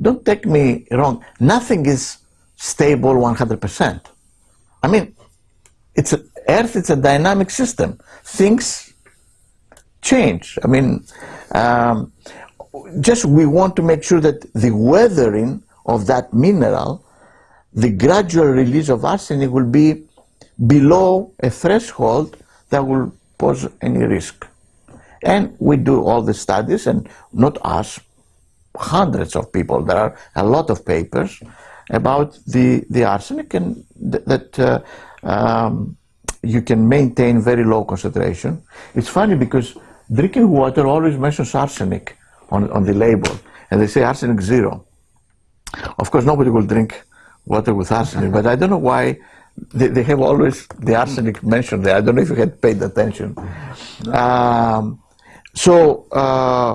don't take me wrong. Nothing is stable 100%. I mean, it's a, Earth is a dynamic system. Things change. I mean, um, just we want to make sure that the weathering of that mineral, the gradual release of arsenic will be below a threshold that will pose any risk. And we do all the studies, and not us, hundreds of people. There are a lot of papers about the, the arsenic and th that uh, um, you can maintain very low concentration. It's funny because drinking water always mentions arsenic on, on the label, and they say arsenic zero. Of course, nobody will drink water with arsenic, but I don't know why they, they have always the arsenic mentioned there. I don't know if you had paid attention. Um, so uh,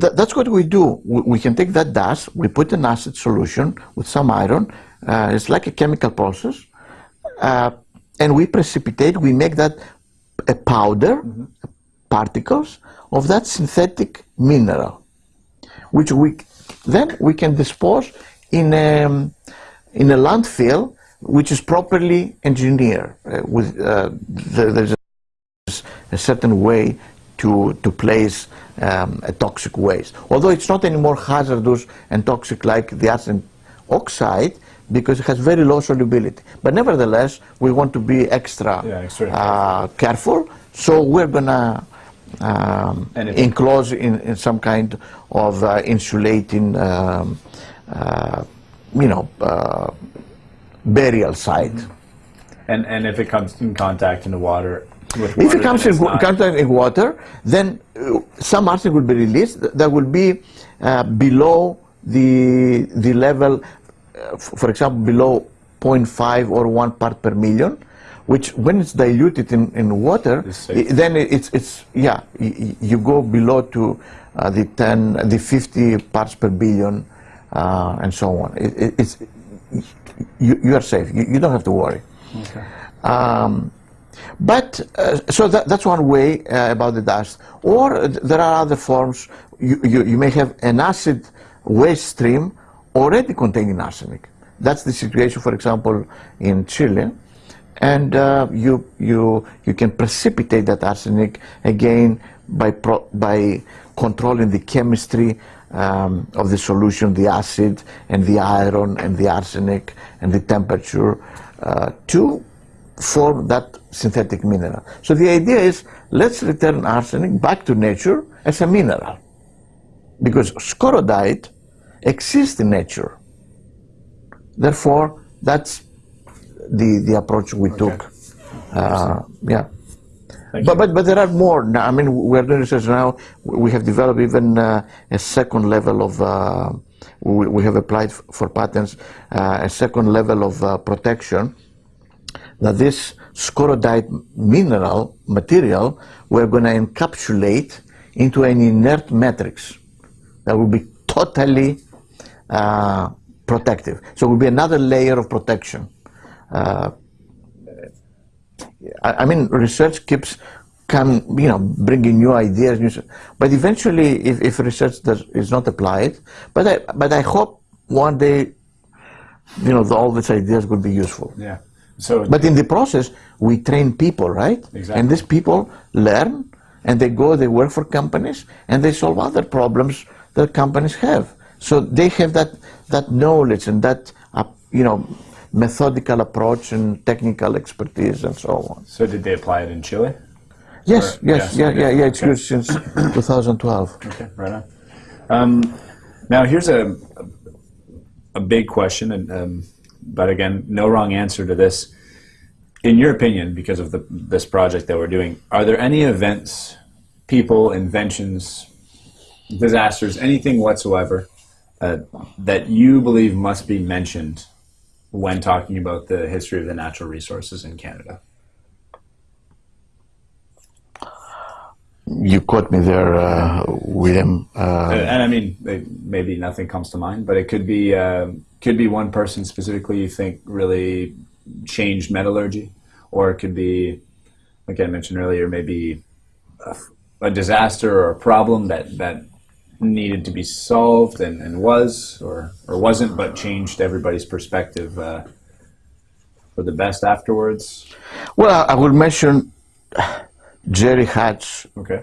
th that's what we do. We, we, can take that dust, we put an acid solution with some iron. Uh, it's like a chemical process. Uh, and we precipitate, we make that a powder, mm -hmm. particles of that synthetic mineral, which we then we can dispose in a, in a landfill which is properly engineered. Uh, with uh, the, there's a certain way to, to place um, a toxic waste. Although it's not any more hazardous and toxic like the arsenic oxide because it has very low solubility. But nevertheless, we want to be extra, yeah, uh, careful. So we're going to um, enclose in, in some kind of uh, insulating, um, uh, you know, uh, burial site. Mm -hmm. And, and if it comes in contact in the water, if it comes in contact in water, then uh, some arsenic will be released that will be uh, below the the level, uh, for example, below 0.5 or 1 part per million, which when it's diluted in, in water, it, then it's, it's yeah, you, you go below to uh, the 10, the 50 parts per billion, uh, and so on. It, it, it's, you, you are safe. You, you, don't have to worry. Okay. Um, but, uh, so that, that's one way uh, about the dust. Or there are other forms. You, you, you, may have an acid waste stream already containing arsenic. That's the situation, for example, in Chile. And uh, you, you, you can precipitate that arsenic again by, pro by controlling the chemistry um, of the solution, the acid and the iron and the arsenic and the temperature uh, to form that synthetic mineral. So the idea is let's return arsenic back to nature as a mineral because scorodite exists in nature. Therefore, that's the, the approach we okay. took. Uh, yeah. But, but, but there are more. Now, I mean, we're doing research now. We have developed even uh, a second level of, uh, we, we, have applied for patents, uh, a second level of uh, protection that this scorodite mineral material we're going to encapsulate into an inert matrix that will be totally uh, protective. So it will be another layer of protection. Uh, I, I, mean, research keeps come, you know, bringing new ideas, new, but eventually, if, if research does, is not applied, but I, but I hope one day, you know, the, all these ideas will be useful. Yeah. So, but in the process, we train people, right? Exactly. And these people learn, and they go, they work for companies, and they solve other problems that companies have. So they have that that knowledge and that uh, you know methodical approach and technical expertise and so on. So did they apply it in Chile? Yes, or, yes, yeah, yeah, yeah. It's okay. used since 2012. Okay, right on. Um, now here's a a big question, and um, but again, no wrong answer to this. In your opinion, because of the, this project that we're doing, are there any events, people, inventions, disasters, anything whatsoever uh, that you believe must be mentioned when talking about the history of the natural resources in Canada? You caught me there, uh, William. Uh, and I mean, maybe nothing comes to mind, but it could be uh, could be one person specifically you think really changed metallurgy, or it could be, like I mentioned earlier, maybe a, a disaster or a problem that that needed to be solved and, and was or or wasn't, but changed everybody's perspective uh, for the best afterwards. Well, I will mention Jerry Hatch Okay.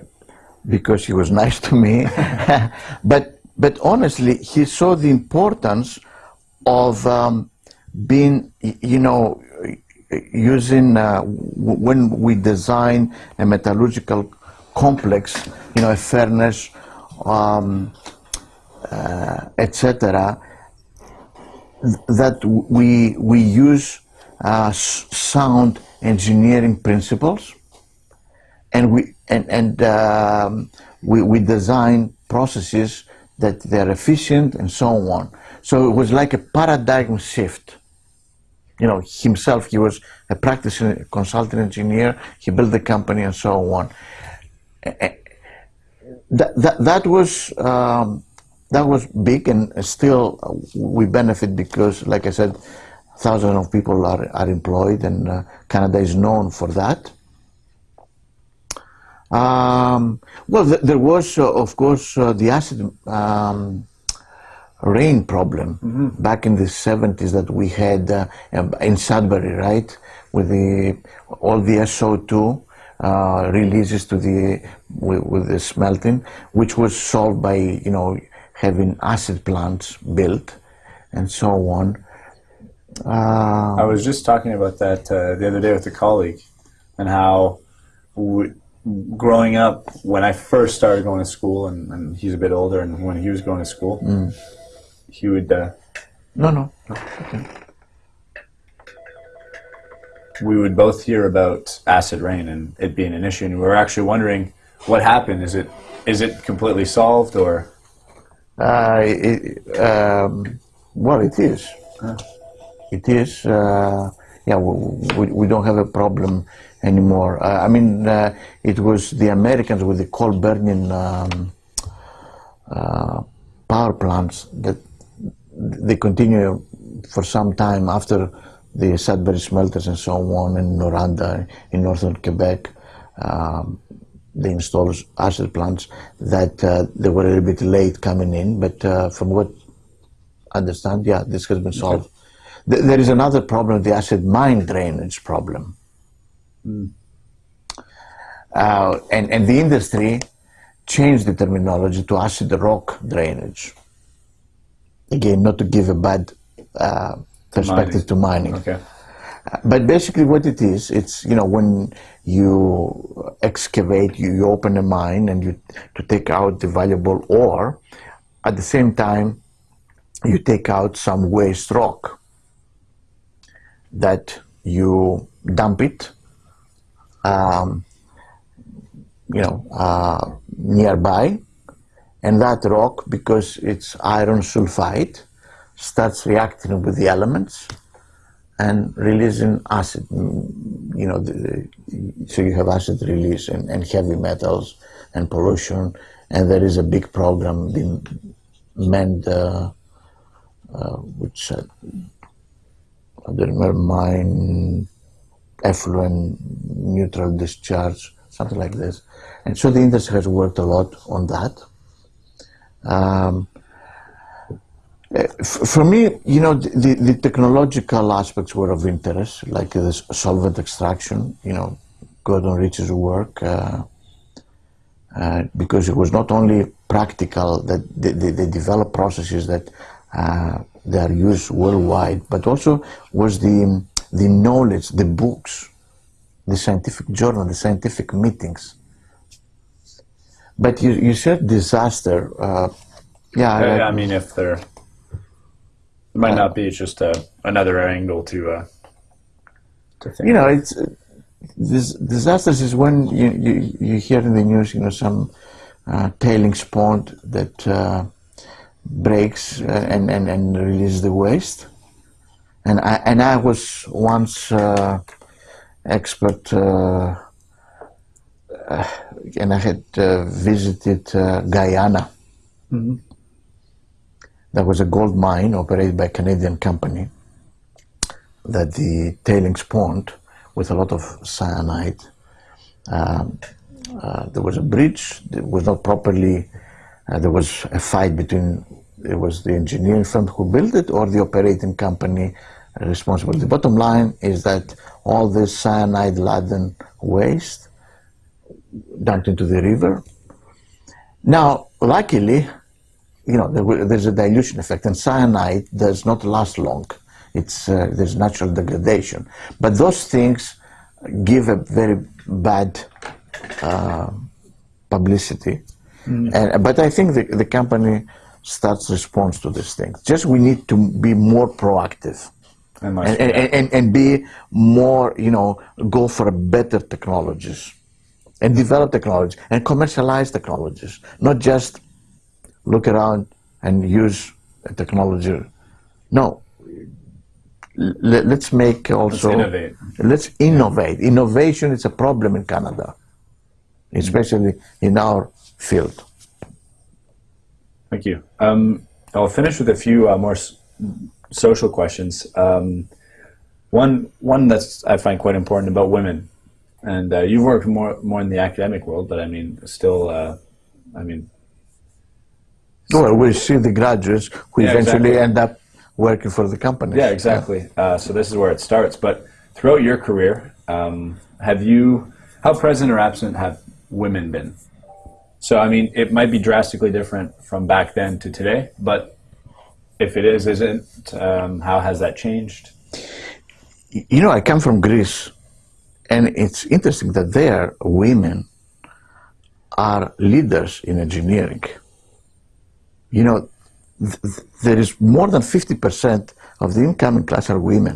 because he was nice to me. but but honestly, he saw the importance of um, being, you know, using uh, when we design a metallurgical complex, you know, a furnace, um, uh, etc. That we we use uh, sound engineering principles and we and and um, we we design processes that they're efficient and so on. So it was like a paradigm shift. You know, himself he was a practicing consultant engineer. He built the company and so on. That that, that was. Um, that was big, and still we benefit because, like I said, thousands of people are, are employed, and uh, Canada is known for that. Um, well, th- there was, uh, of course, uh, the acid um, rain problem back in the 70s that we had uh, in Sudbury, right? With the all the SO2 uh, releases to the with, with the smelting, which was solved by you know having acid plants built and so on. Uh, I was just talking about that uh, the other day with a colleague, and how growing up when I first started going to school, and, and he's a bit older, and when he was going to school, he would uh, no, no. we would both hear about acid rain and it being an issue, and we were actually wondering what happened. Is it is it completely solved, or Uh, it, um, well, it is. It is. Uh, yeah, we, we don't have a problem anymore. Uh, I mean, uh, it was the Americans with the coal burning um, uh, power plants that they continue for some time after the Sudbury smelters and so on in Noranda in northern Quebec. Um, they installed acid plants that uh, they were a little bit late coming in, but uh, from what I understand, yeah, this has been solved. Th- there is another problem, the acid mine drainage problem. Uh, and, and the industry changed the terminology to acid rock drainage. Again, not to give a bad uh, perspective Mining. to mining. okay? But basically, what it is, it's you know when you excavate, you, you open a mine and you to take out the valuable ore. At the same time, you take out some waste rock that you dump it, um, you know, uh, nearby, and that rock, because it's iron sulfide, starts reacting with the elements and releasing acid. mm, You know, the, so you have acid release and, and heavy metals and pollution, and there is a big program being manned, uh, uh, which uh, I don't remember mine effluent neutral discharge, something like this. And so the industry has worked a lot on that. Um, For me, you know, the, the, technological aspects were of interest, like this solvent extraction, you know, Gordon Ritcey's work, uh, uh, because it was not only practical that they, they, they developed processes that uh, they are used worldwide, but also was the, the knowledge, the books, the scientific journal, the scientific meetings. But you, you said disaster. Uh, yeah, I, I- mean, if there it might not be, it's just uh, another angle to uh, to think. you know, it's uh, this disasters is when you, you you hear in the news, you know, some uh, tailings pond that uh, breaks uh, and, and and releases the waste. And I and I was once uh, expert, uh, uh, and I had uh, visited uh, Guyana. There was a gold mine operated by a Canadian company that the tailings pond with a lot of cyanide. Um, uh, there was a bridge that was not properly. Uh, there was a fight between it was the engineering firm who built it or the operating company responsible. The bottom line is that all this cyanide laden waste dumped into the river. Now, luckily, you know, there, there's a dilution effect, and cyanide does not last long. It's uh, there's natural degradation, but those things give a very bad uh, publicity. Mm. And, but I think the, the company starts response to these things. Just we need to be more proactive. And, and, and, and, be more, you know, go for better technologies and develop technology and commercialize technologies, not just look around and use a technology. No, Let, us make also. Let's innovate. Let's innovate. Yeah. Innovation is a problem in Canada, especially in our field. Thank you. Um, I'll finish with a few uh, more social questions. Um, one one that's I find quite important about women, and uh, you've worked more more in the academic world, but I mean, still, uh, I mean. Well, we see the graduates who yeah, eventually exactly. end up working for the company. Yeah, exactly. Yeah. Uh, so this is where it starts. But throughout your career, um, have you, how present or absent have women been? So I mean, it might be drastically different from back then to today, but if it is, isn't, um, how has that changed? You know, I come from Greece, and it's interesting that there women are leaders in engineering. You know, th there is more than 50% of the incoming class are women.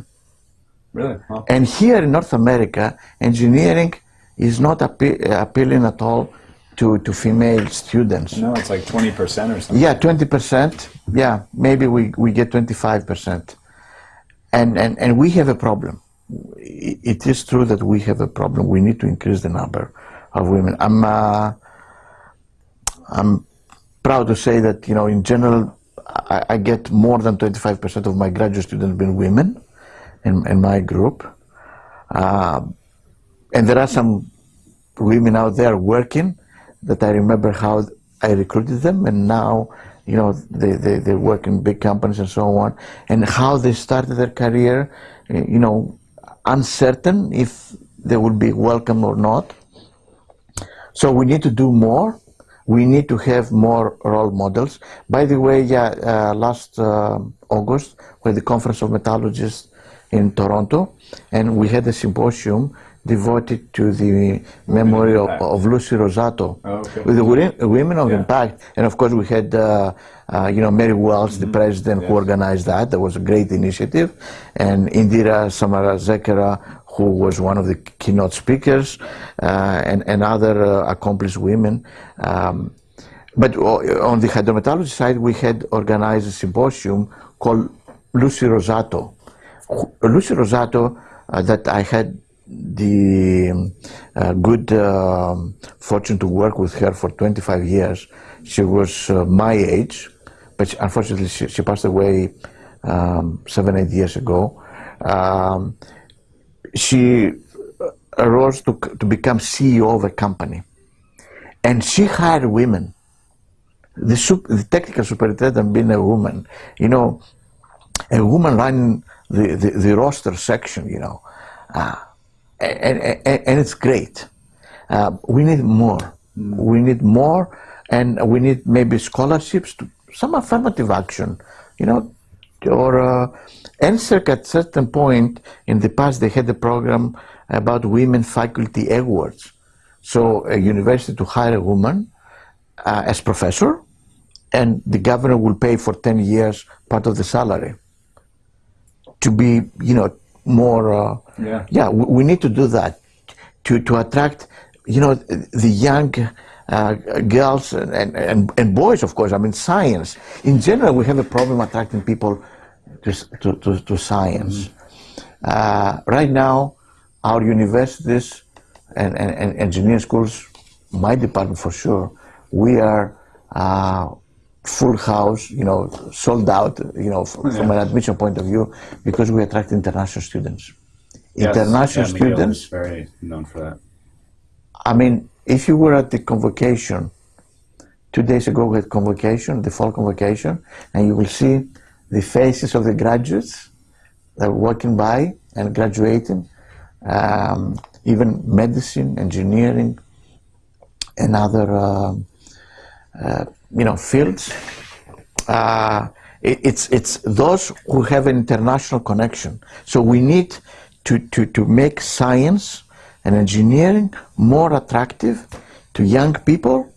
Really? And here in North America, engineering is not appe appealing at all to, to female students. No, it's like 20% or something. Yeah, 20%. Yeah, maybe we, we get 25%. And, and, and we have a problem. It is true that we have a problem. We need to increase the number of women. I'm, uh, I'm proud to say that, you know, in general, I, I get more than 25% of my graduate students being women in, in my group. Uh, and there are some women out there working that I remember how I recruited them, and now, you know, they, they, they work in big companies and so on, and how they started their career, you know, uncertain if they would be welcome or not. So we need to do more. We need to have more role models. By the way, yeah, uh, last uh, August, we had the Conference of Metallurgists in Toronto, and we had a symposium devoted to the memory of, of, Lucy Rosato, oh, okay. with the Women of yeah. Impact. And of course, we had, uh, uh, you know, Mary Wells, mm -hmm. the mm-hmm. president, yes. who organized that. That was a great initiative. And Indira Samarasekera, who was one of the keynote speakers, uh, and, and other uh, accomplished women. Um, but on the hydrometallurgy side, we had organized a symposium called Lucy Rosato. Lucy Rosato, uh, that I had the uh, good uh, fortune to work with her for 25 years. She was uh, my age, but she, unfortunately she, she, passed away um, seven, eight years ago. Um, she arose to, to become CEO of a company. And she hired women. The, the technical superintendent being a woman, you know, a woman running the, the, the roaster section, you know. Uh, and, and, and it's great. Uh, we need more. Mm. We need more, and we need maybe scholarships, to, some affirmative action, you know, or uh, NSERC at certain point in the past they had a program about women faculty awards. So a university to hire a woman uh, as professor, and the governor will pay for 10 years part of the salary to be, you know, more. Yeah. Yeah, we, we, need to do that to to attract, you know, the young. Uh, girls and, and, and boys, of course. I mean, science. In general, we have a problem attracting people to, to, to, to science. Mm-hmm. Uh, right now, our universities and, and, and, engineering schools, my department for sure, we are uh, full house, you know, sold out, you know, from, yeah. from an admission point of view, because we attract international students. Yes. International yeah, students. Is very known for that. I mean, if you were at the convocation, two days ago we had convocation, the fall convocation, and you will see the faces of the graduates that are walking by and graduating, um, even medicine, engineering, and other um, uh, you know fields. Uh, it, it's it's those who have an international connection. So we need to, to, to make science and engineering more attractive to young people,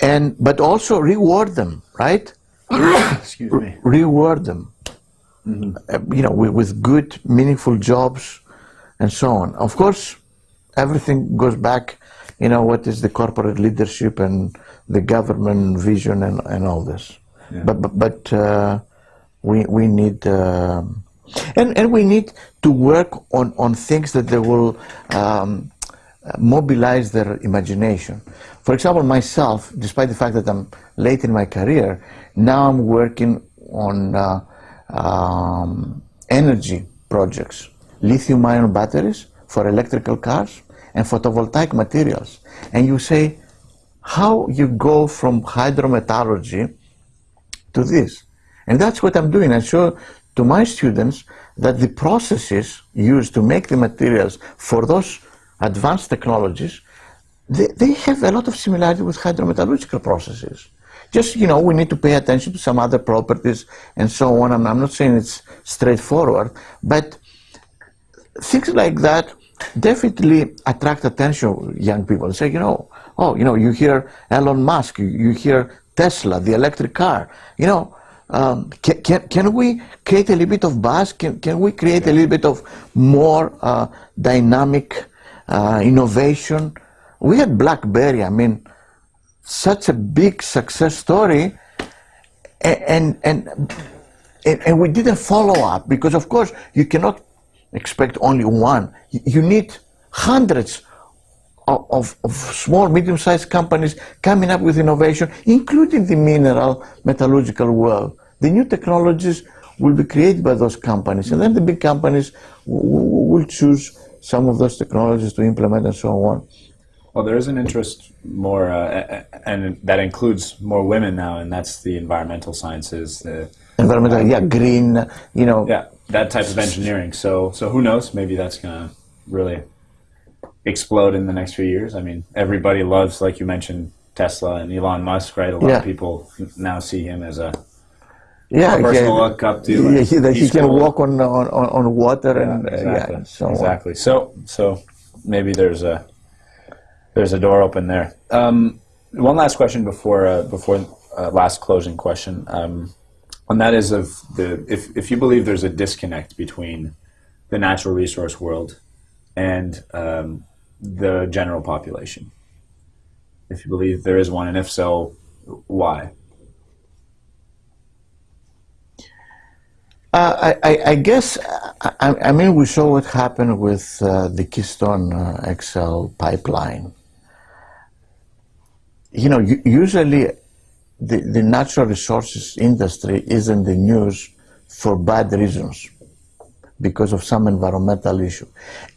and but also reward them, right? Excuse me. reward them, uh, you know, with, with good, meaningful jobs and so on. Of course, everything goes back, you know, what is the corporate leadership and the government vision and, and all this. Yeah. But but, but uh, we we need. um and, and we need to work on, on things that they will um, mobilize their imagination. For example, myself, despite the fact that I'm late in my career, now I'm working on uh, um, energy projects, lithium ion batteries for electrical cars and photovoltaic materials. And you say, how you go from hydrometallurgy to this. And that's what I'm doing. I show to my students that the processes used to make the materials for those advanced technologies, they, they have a lot of similarity with hydrometallurgical processes. Just, you know, we need to pay attention to some other properties and so on. I'm, I'm not saying it's straightforward, but things like that definitely attract attention of young people. Say, you know, oh, you know, you hear Elon Musk, you, you hear Tesla, the electric car, you know, um, can, can, can we create a little bit of buzz? Can, can we create a little bit of more uh, dynamic uh, innovation? We had BlackBerry, I mean, such a big success story, and, and, and, and we didn't follow up because, of course, you cannot expect only one. You need hundreds of, of, of small, medium-sized companies coming up with innovation, including the mineral metallurgical world. The new technologies will be created by those companies, and then the big companies will choose some of those technologies to implement and so on. Well, there is an interest more, uh, and that includes more women now, and that's the environmental sciences. The, environmental, yeah, green, you know. Yeah, that type of engineering. So, so who knows? Maybe that's gonna really explode in the next few years. I mean, everybody loves, like you mentioned, Tesla and Elon Musk, right? A lot Yeah. of people now see him as a, Yeah, person yeah, look up to. yeah, he, that he can cool. walk on, on, on water and uh, exactly. yeah, and so on. exactly. So, so maybe there's a there's a door open there. Um, one last question before uh, before uh, last closing question, um, and that is of the if if you believe there's a disconnect between the natural resource world and um, the general population. If you believe there is one, and if so, why? Uh, I, I, guess, I, I mean, we saw what happened with uh, the Keystone uh, XL pipeline. You know, usually the, the natural resources industry is in the news for bad reasons because of some environmental issue.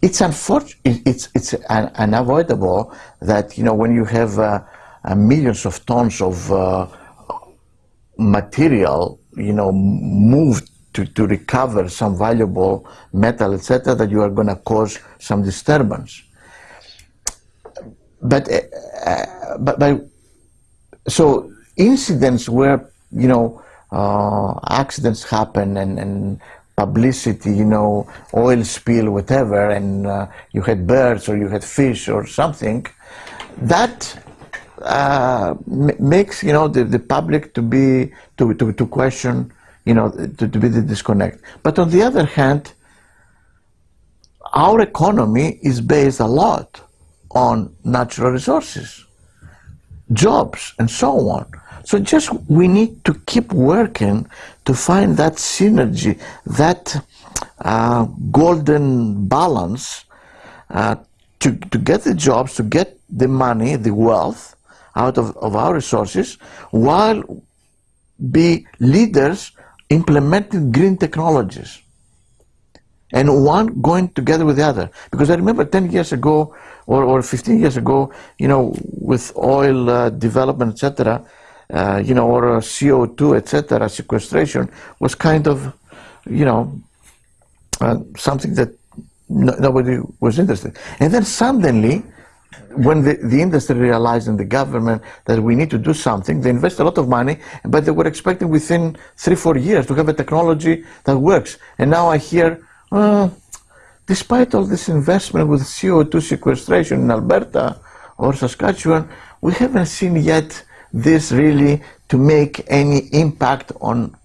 It's unfortunate, it's, it's un- unavoidable that, you know, when you have uh, uh, millions of tons of uh, material, you know, moved to, to recover some valuable metal, etc., that you are going to cause some disturbance. But, uh, but, but so incidents where you know uh, accidents happen and, and publicity, you know, oil spill, whatever, and uh, you had birds or you had fish or something, that uh, makes you know the, the public to be to, to, to question you know to, to be the disconnect. But on the other hand our economy is based a lot on natural resources jobs and so on. So just we need to keep working to find that synergy that uh, golden balance uh, to, to get the jobs, to get the money, the wealth out of, of our resources, while be leaders implementing green technologies. And one going together with the other. Because I remember 10 years ago or, or 15 years ago, you know, with oil uh, development, etc., uh, you know, or uh, CO2, etc., sequestration was kind of, you know, uh, something that no, nobody was interested. And then suddenly, when the, the industry realized and the government that we need to do something, they invest a lot of money, but they were expecting within three, four years to have a technology that works. And now I hear, uh, despite all this investment with CO2 sequestration in Alberta or Saskatchewan, we haven't seen yet this really to make any impact on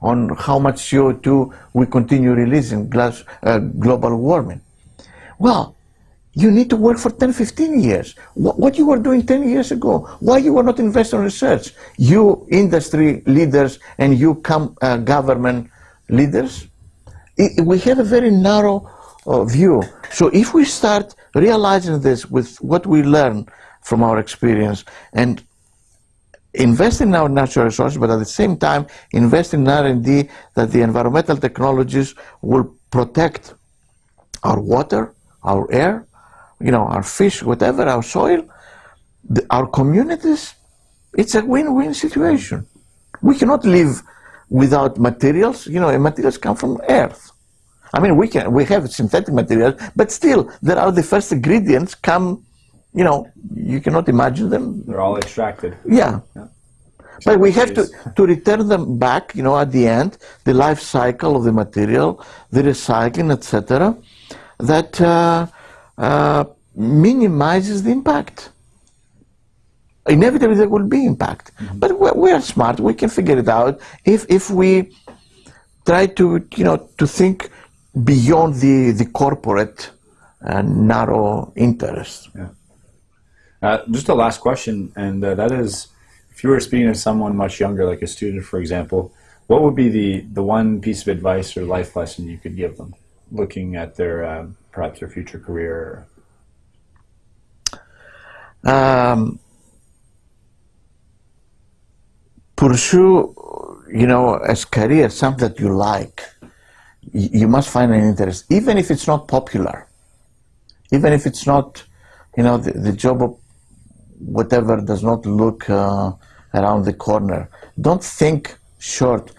on how much CO2 we continue releasing glass, uh, global warming. Well, you need to work for 10, 15 years. What, what you were doing 10 years ago, why you were not investing in research? You industry leaders and you come, uh, government leaders, it, we have a very narrow uh, view. So if we start realizing this with what we learn from our experience and invest in our natural resources, but at the same time invest in R&D that the environmental technologies will protect our water, our air, you know, our fish, whatever, our soil, the, our communities. It's a win-win situation. We cannot live without materials. You know, materials come from earth. I mean, we can we have synthetic materials, but still, there are the first ingredients come you know, you cannot imagine them. They're all extracted. Yeah. yeah. But we have to, to return them back, you know, at the end, the life cycle of the material, the recycling, etc., that uh, uh, minimizes the impact. Inevitably, there will be impact. Mm -hmm. But we're, we're, smart. We can figure it out if, if we try to, you know, to think beyond the, the corporate uh, narrow interest. Yeah. Uh, just a last question, and uh, that is, if you were speaking to someone much younger, like a student, for example, what would be the, the one piece of advice or life lesson you could give them, looking at their uh, perhaps their future career? Um, pursue, you know, as career something that you like. You must find an interest, even if it's not popular, even if it's not, you know, the, the job of whatever does not look uh, around the corner. Don't think short.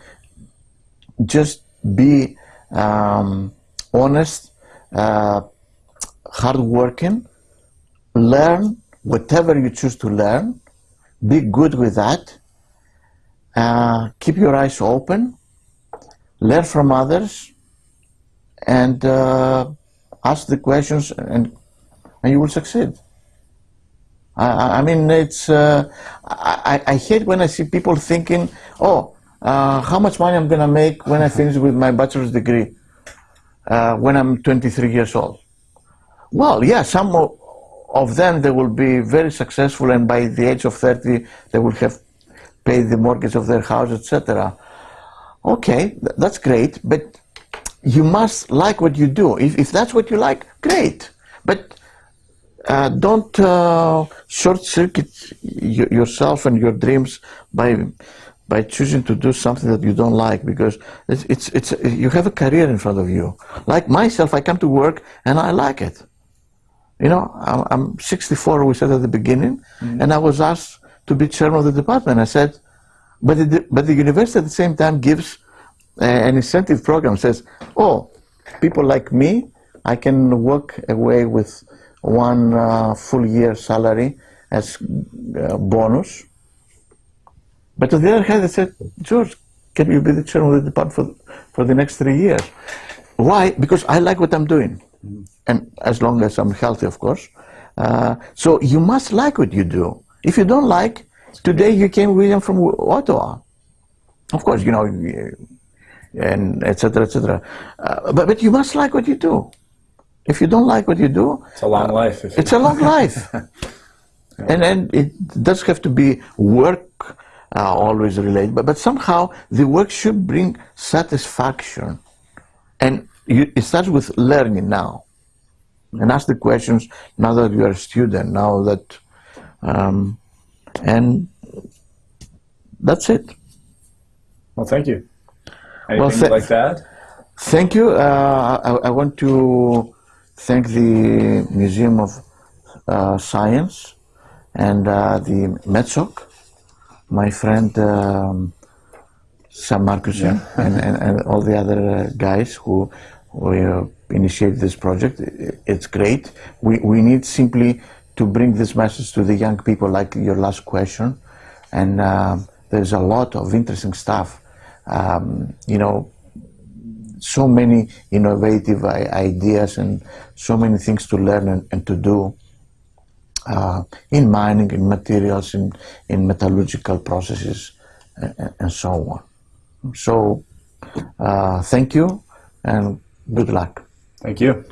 Just be um, honest, uh, hardworking, learn whatever you choose to learn, be good with that, uh, keep your eyes open, learn from others, and uh, ask the questions, and, and you will succeed. I, I mean, it's, uh, I, I hate when I see people thinking, oh, uh, how much money I'm going to make when I finish with my bachelor's degree uh, when I'm 23 years old. Well, yeah, some of them, they will be very successful and by the age of 30, they will have paid the mortgage of their house, etc. Okay, that's great, but you must like what you do. If, if that's what you like, great. But uh, don't uh, short circuit yourself and your dreams by by choosing to do something that you don't like because it's, it's, it's you have a career in front of you. Like myself, I come to work and I like it. You know, I'm, I'm 64, we said at the beginning, mm -hmm. and I was asked to be chairman of the department. I said, but the, but the university at the same time gives uh, an incentive program, says, oh, people like me, I can walk away with one uh, full year salary as uh, bonus. But on the other hand, they said, George, can you be the chairman of the department for, for the next three years? Why? Because I like what I'm doing. Mm. And as long as I'm healthy, of course. Uh, so you must like what you do. If you don't like, today you came William from Ottawa. Of course, you know, and etc. etc. Uh, but, but you must like what you do. If you don't like what you do, it's a long uh, life. it's a long life. And then it does have to be work uh, always related, but, but somehow the work should bring satisfaction. And you, it starts with learning now. And ask the questions now that you are a student, now that, um, and that's it. Well, thank you. Anything well, th like that? Thank you. Uh, I, I, want to thank the Museum of uh, Science and uh, the METSOC, my friend um, Sam Marcuson yeah. and, and, and, all the other uh, guys who, who uh, initiated this project. It's great. We, we need simply to bring this message to the young people, like your last question. And um there's a lot of interesting stuff. Um, you know, so many innovative ideas and so many things to learn and, and to do uh, in mining, in materials, in, in metallurgical processes, and, and so on. So, uh, thank you and good luck. Thank you.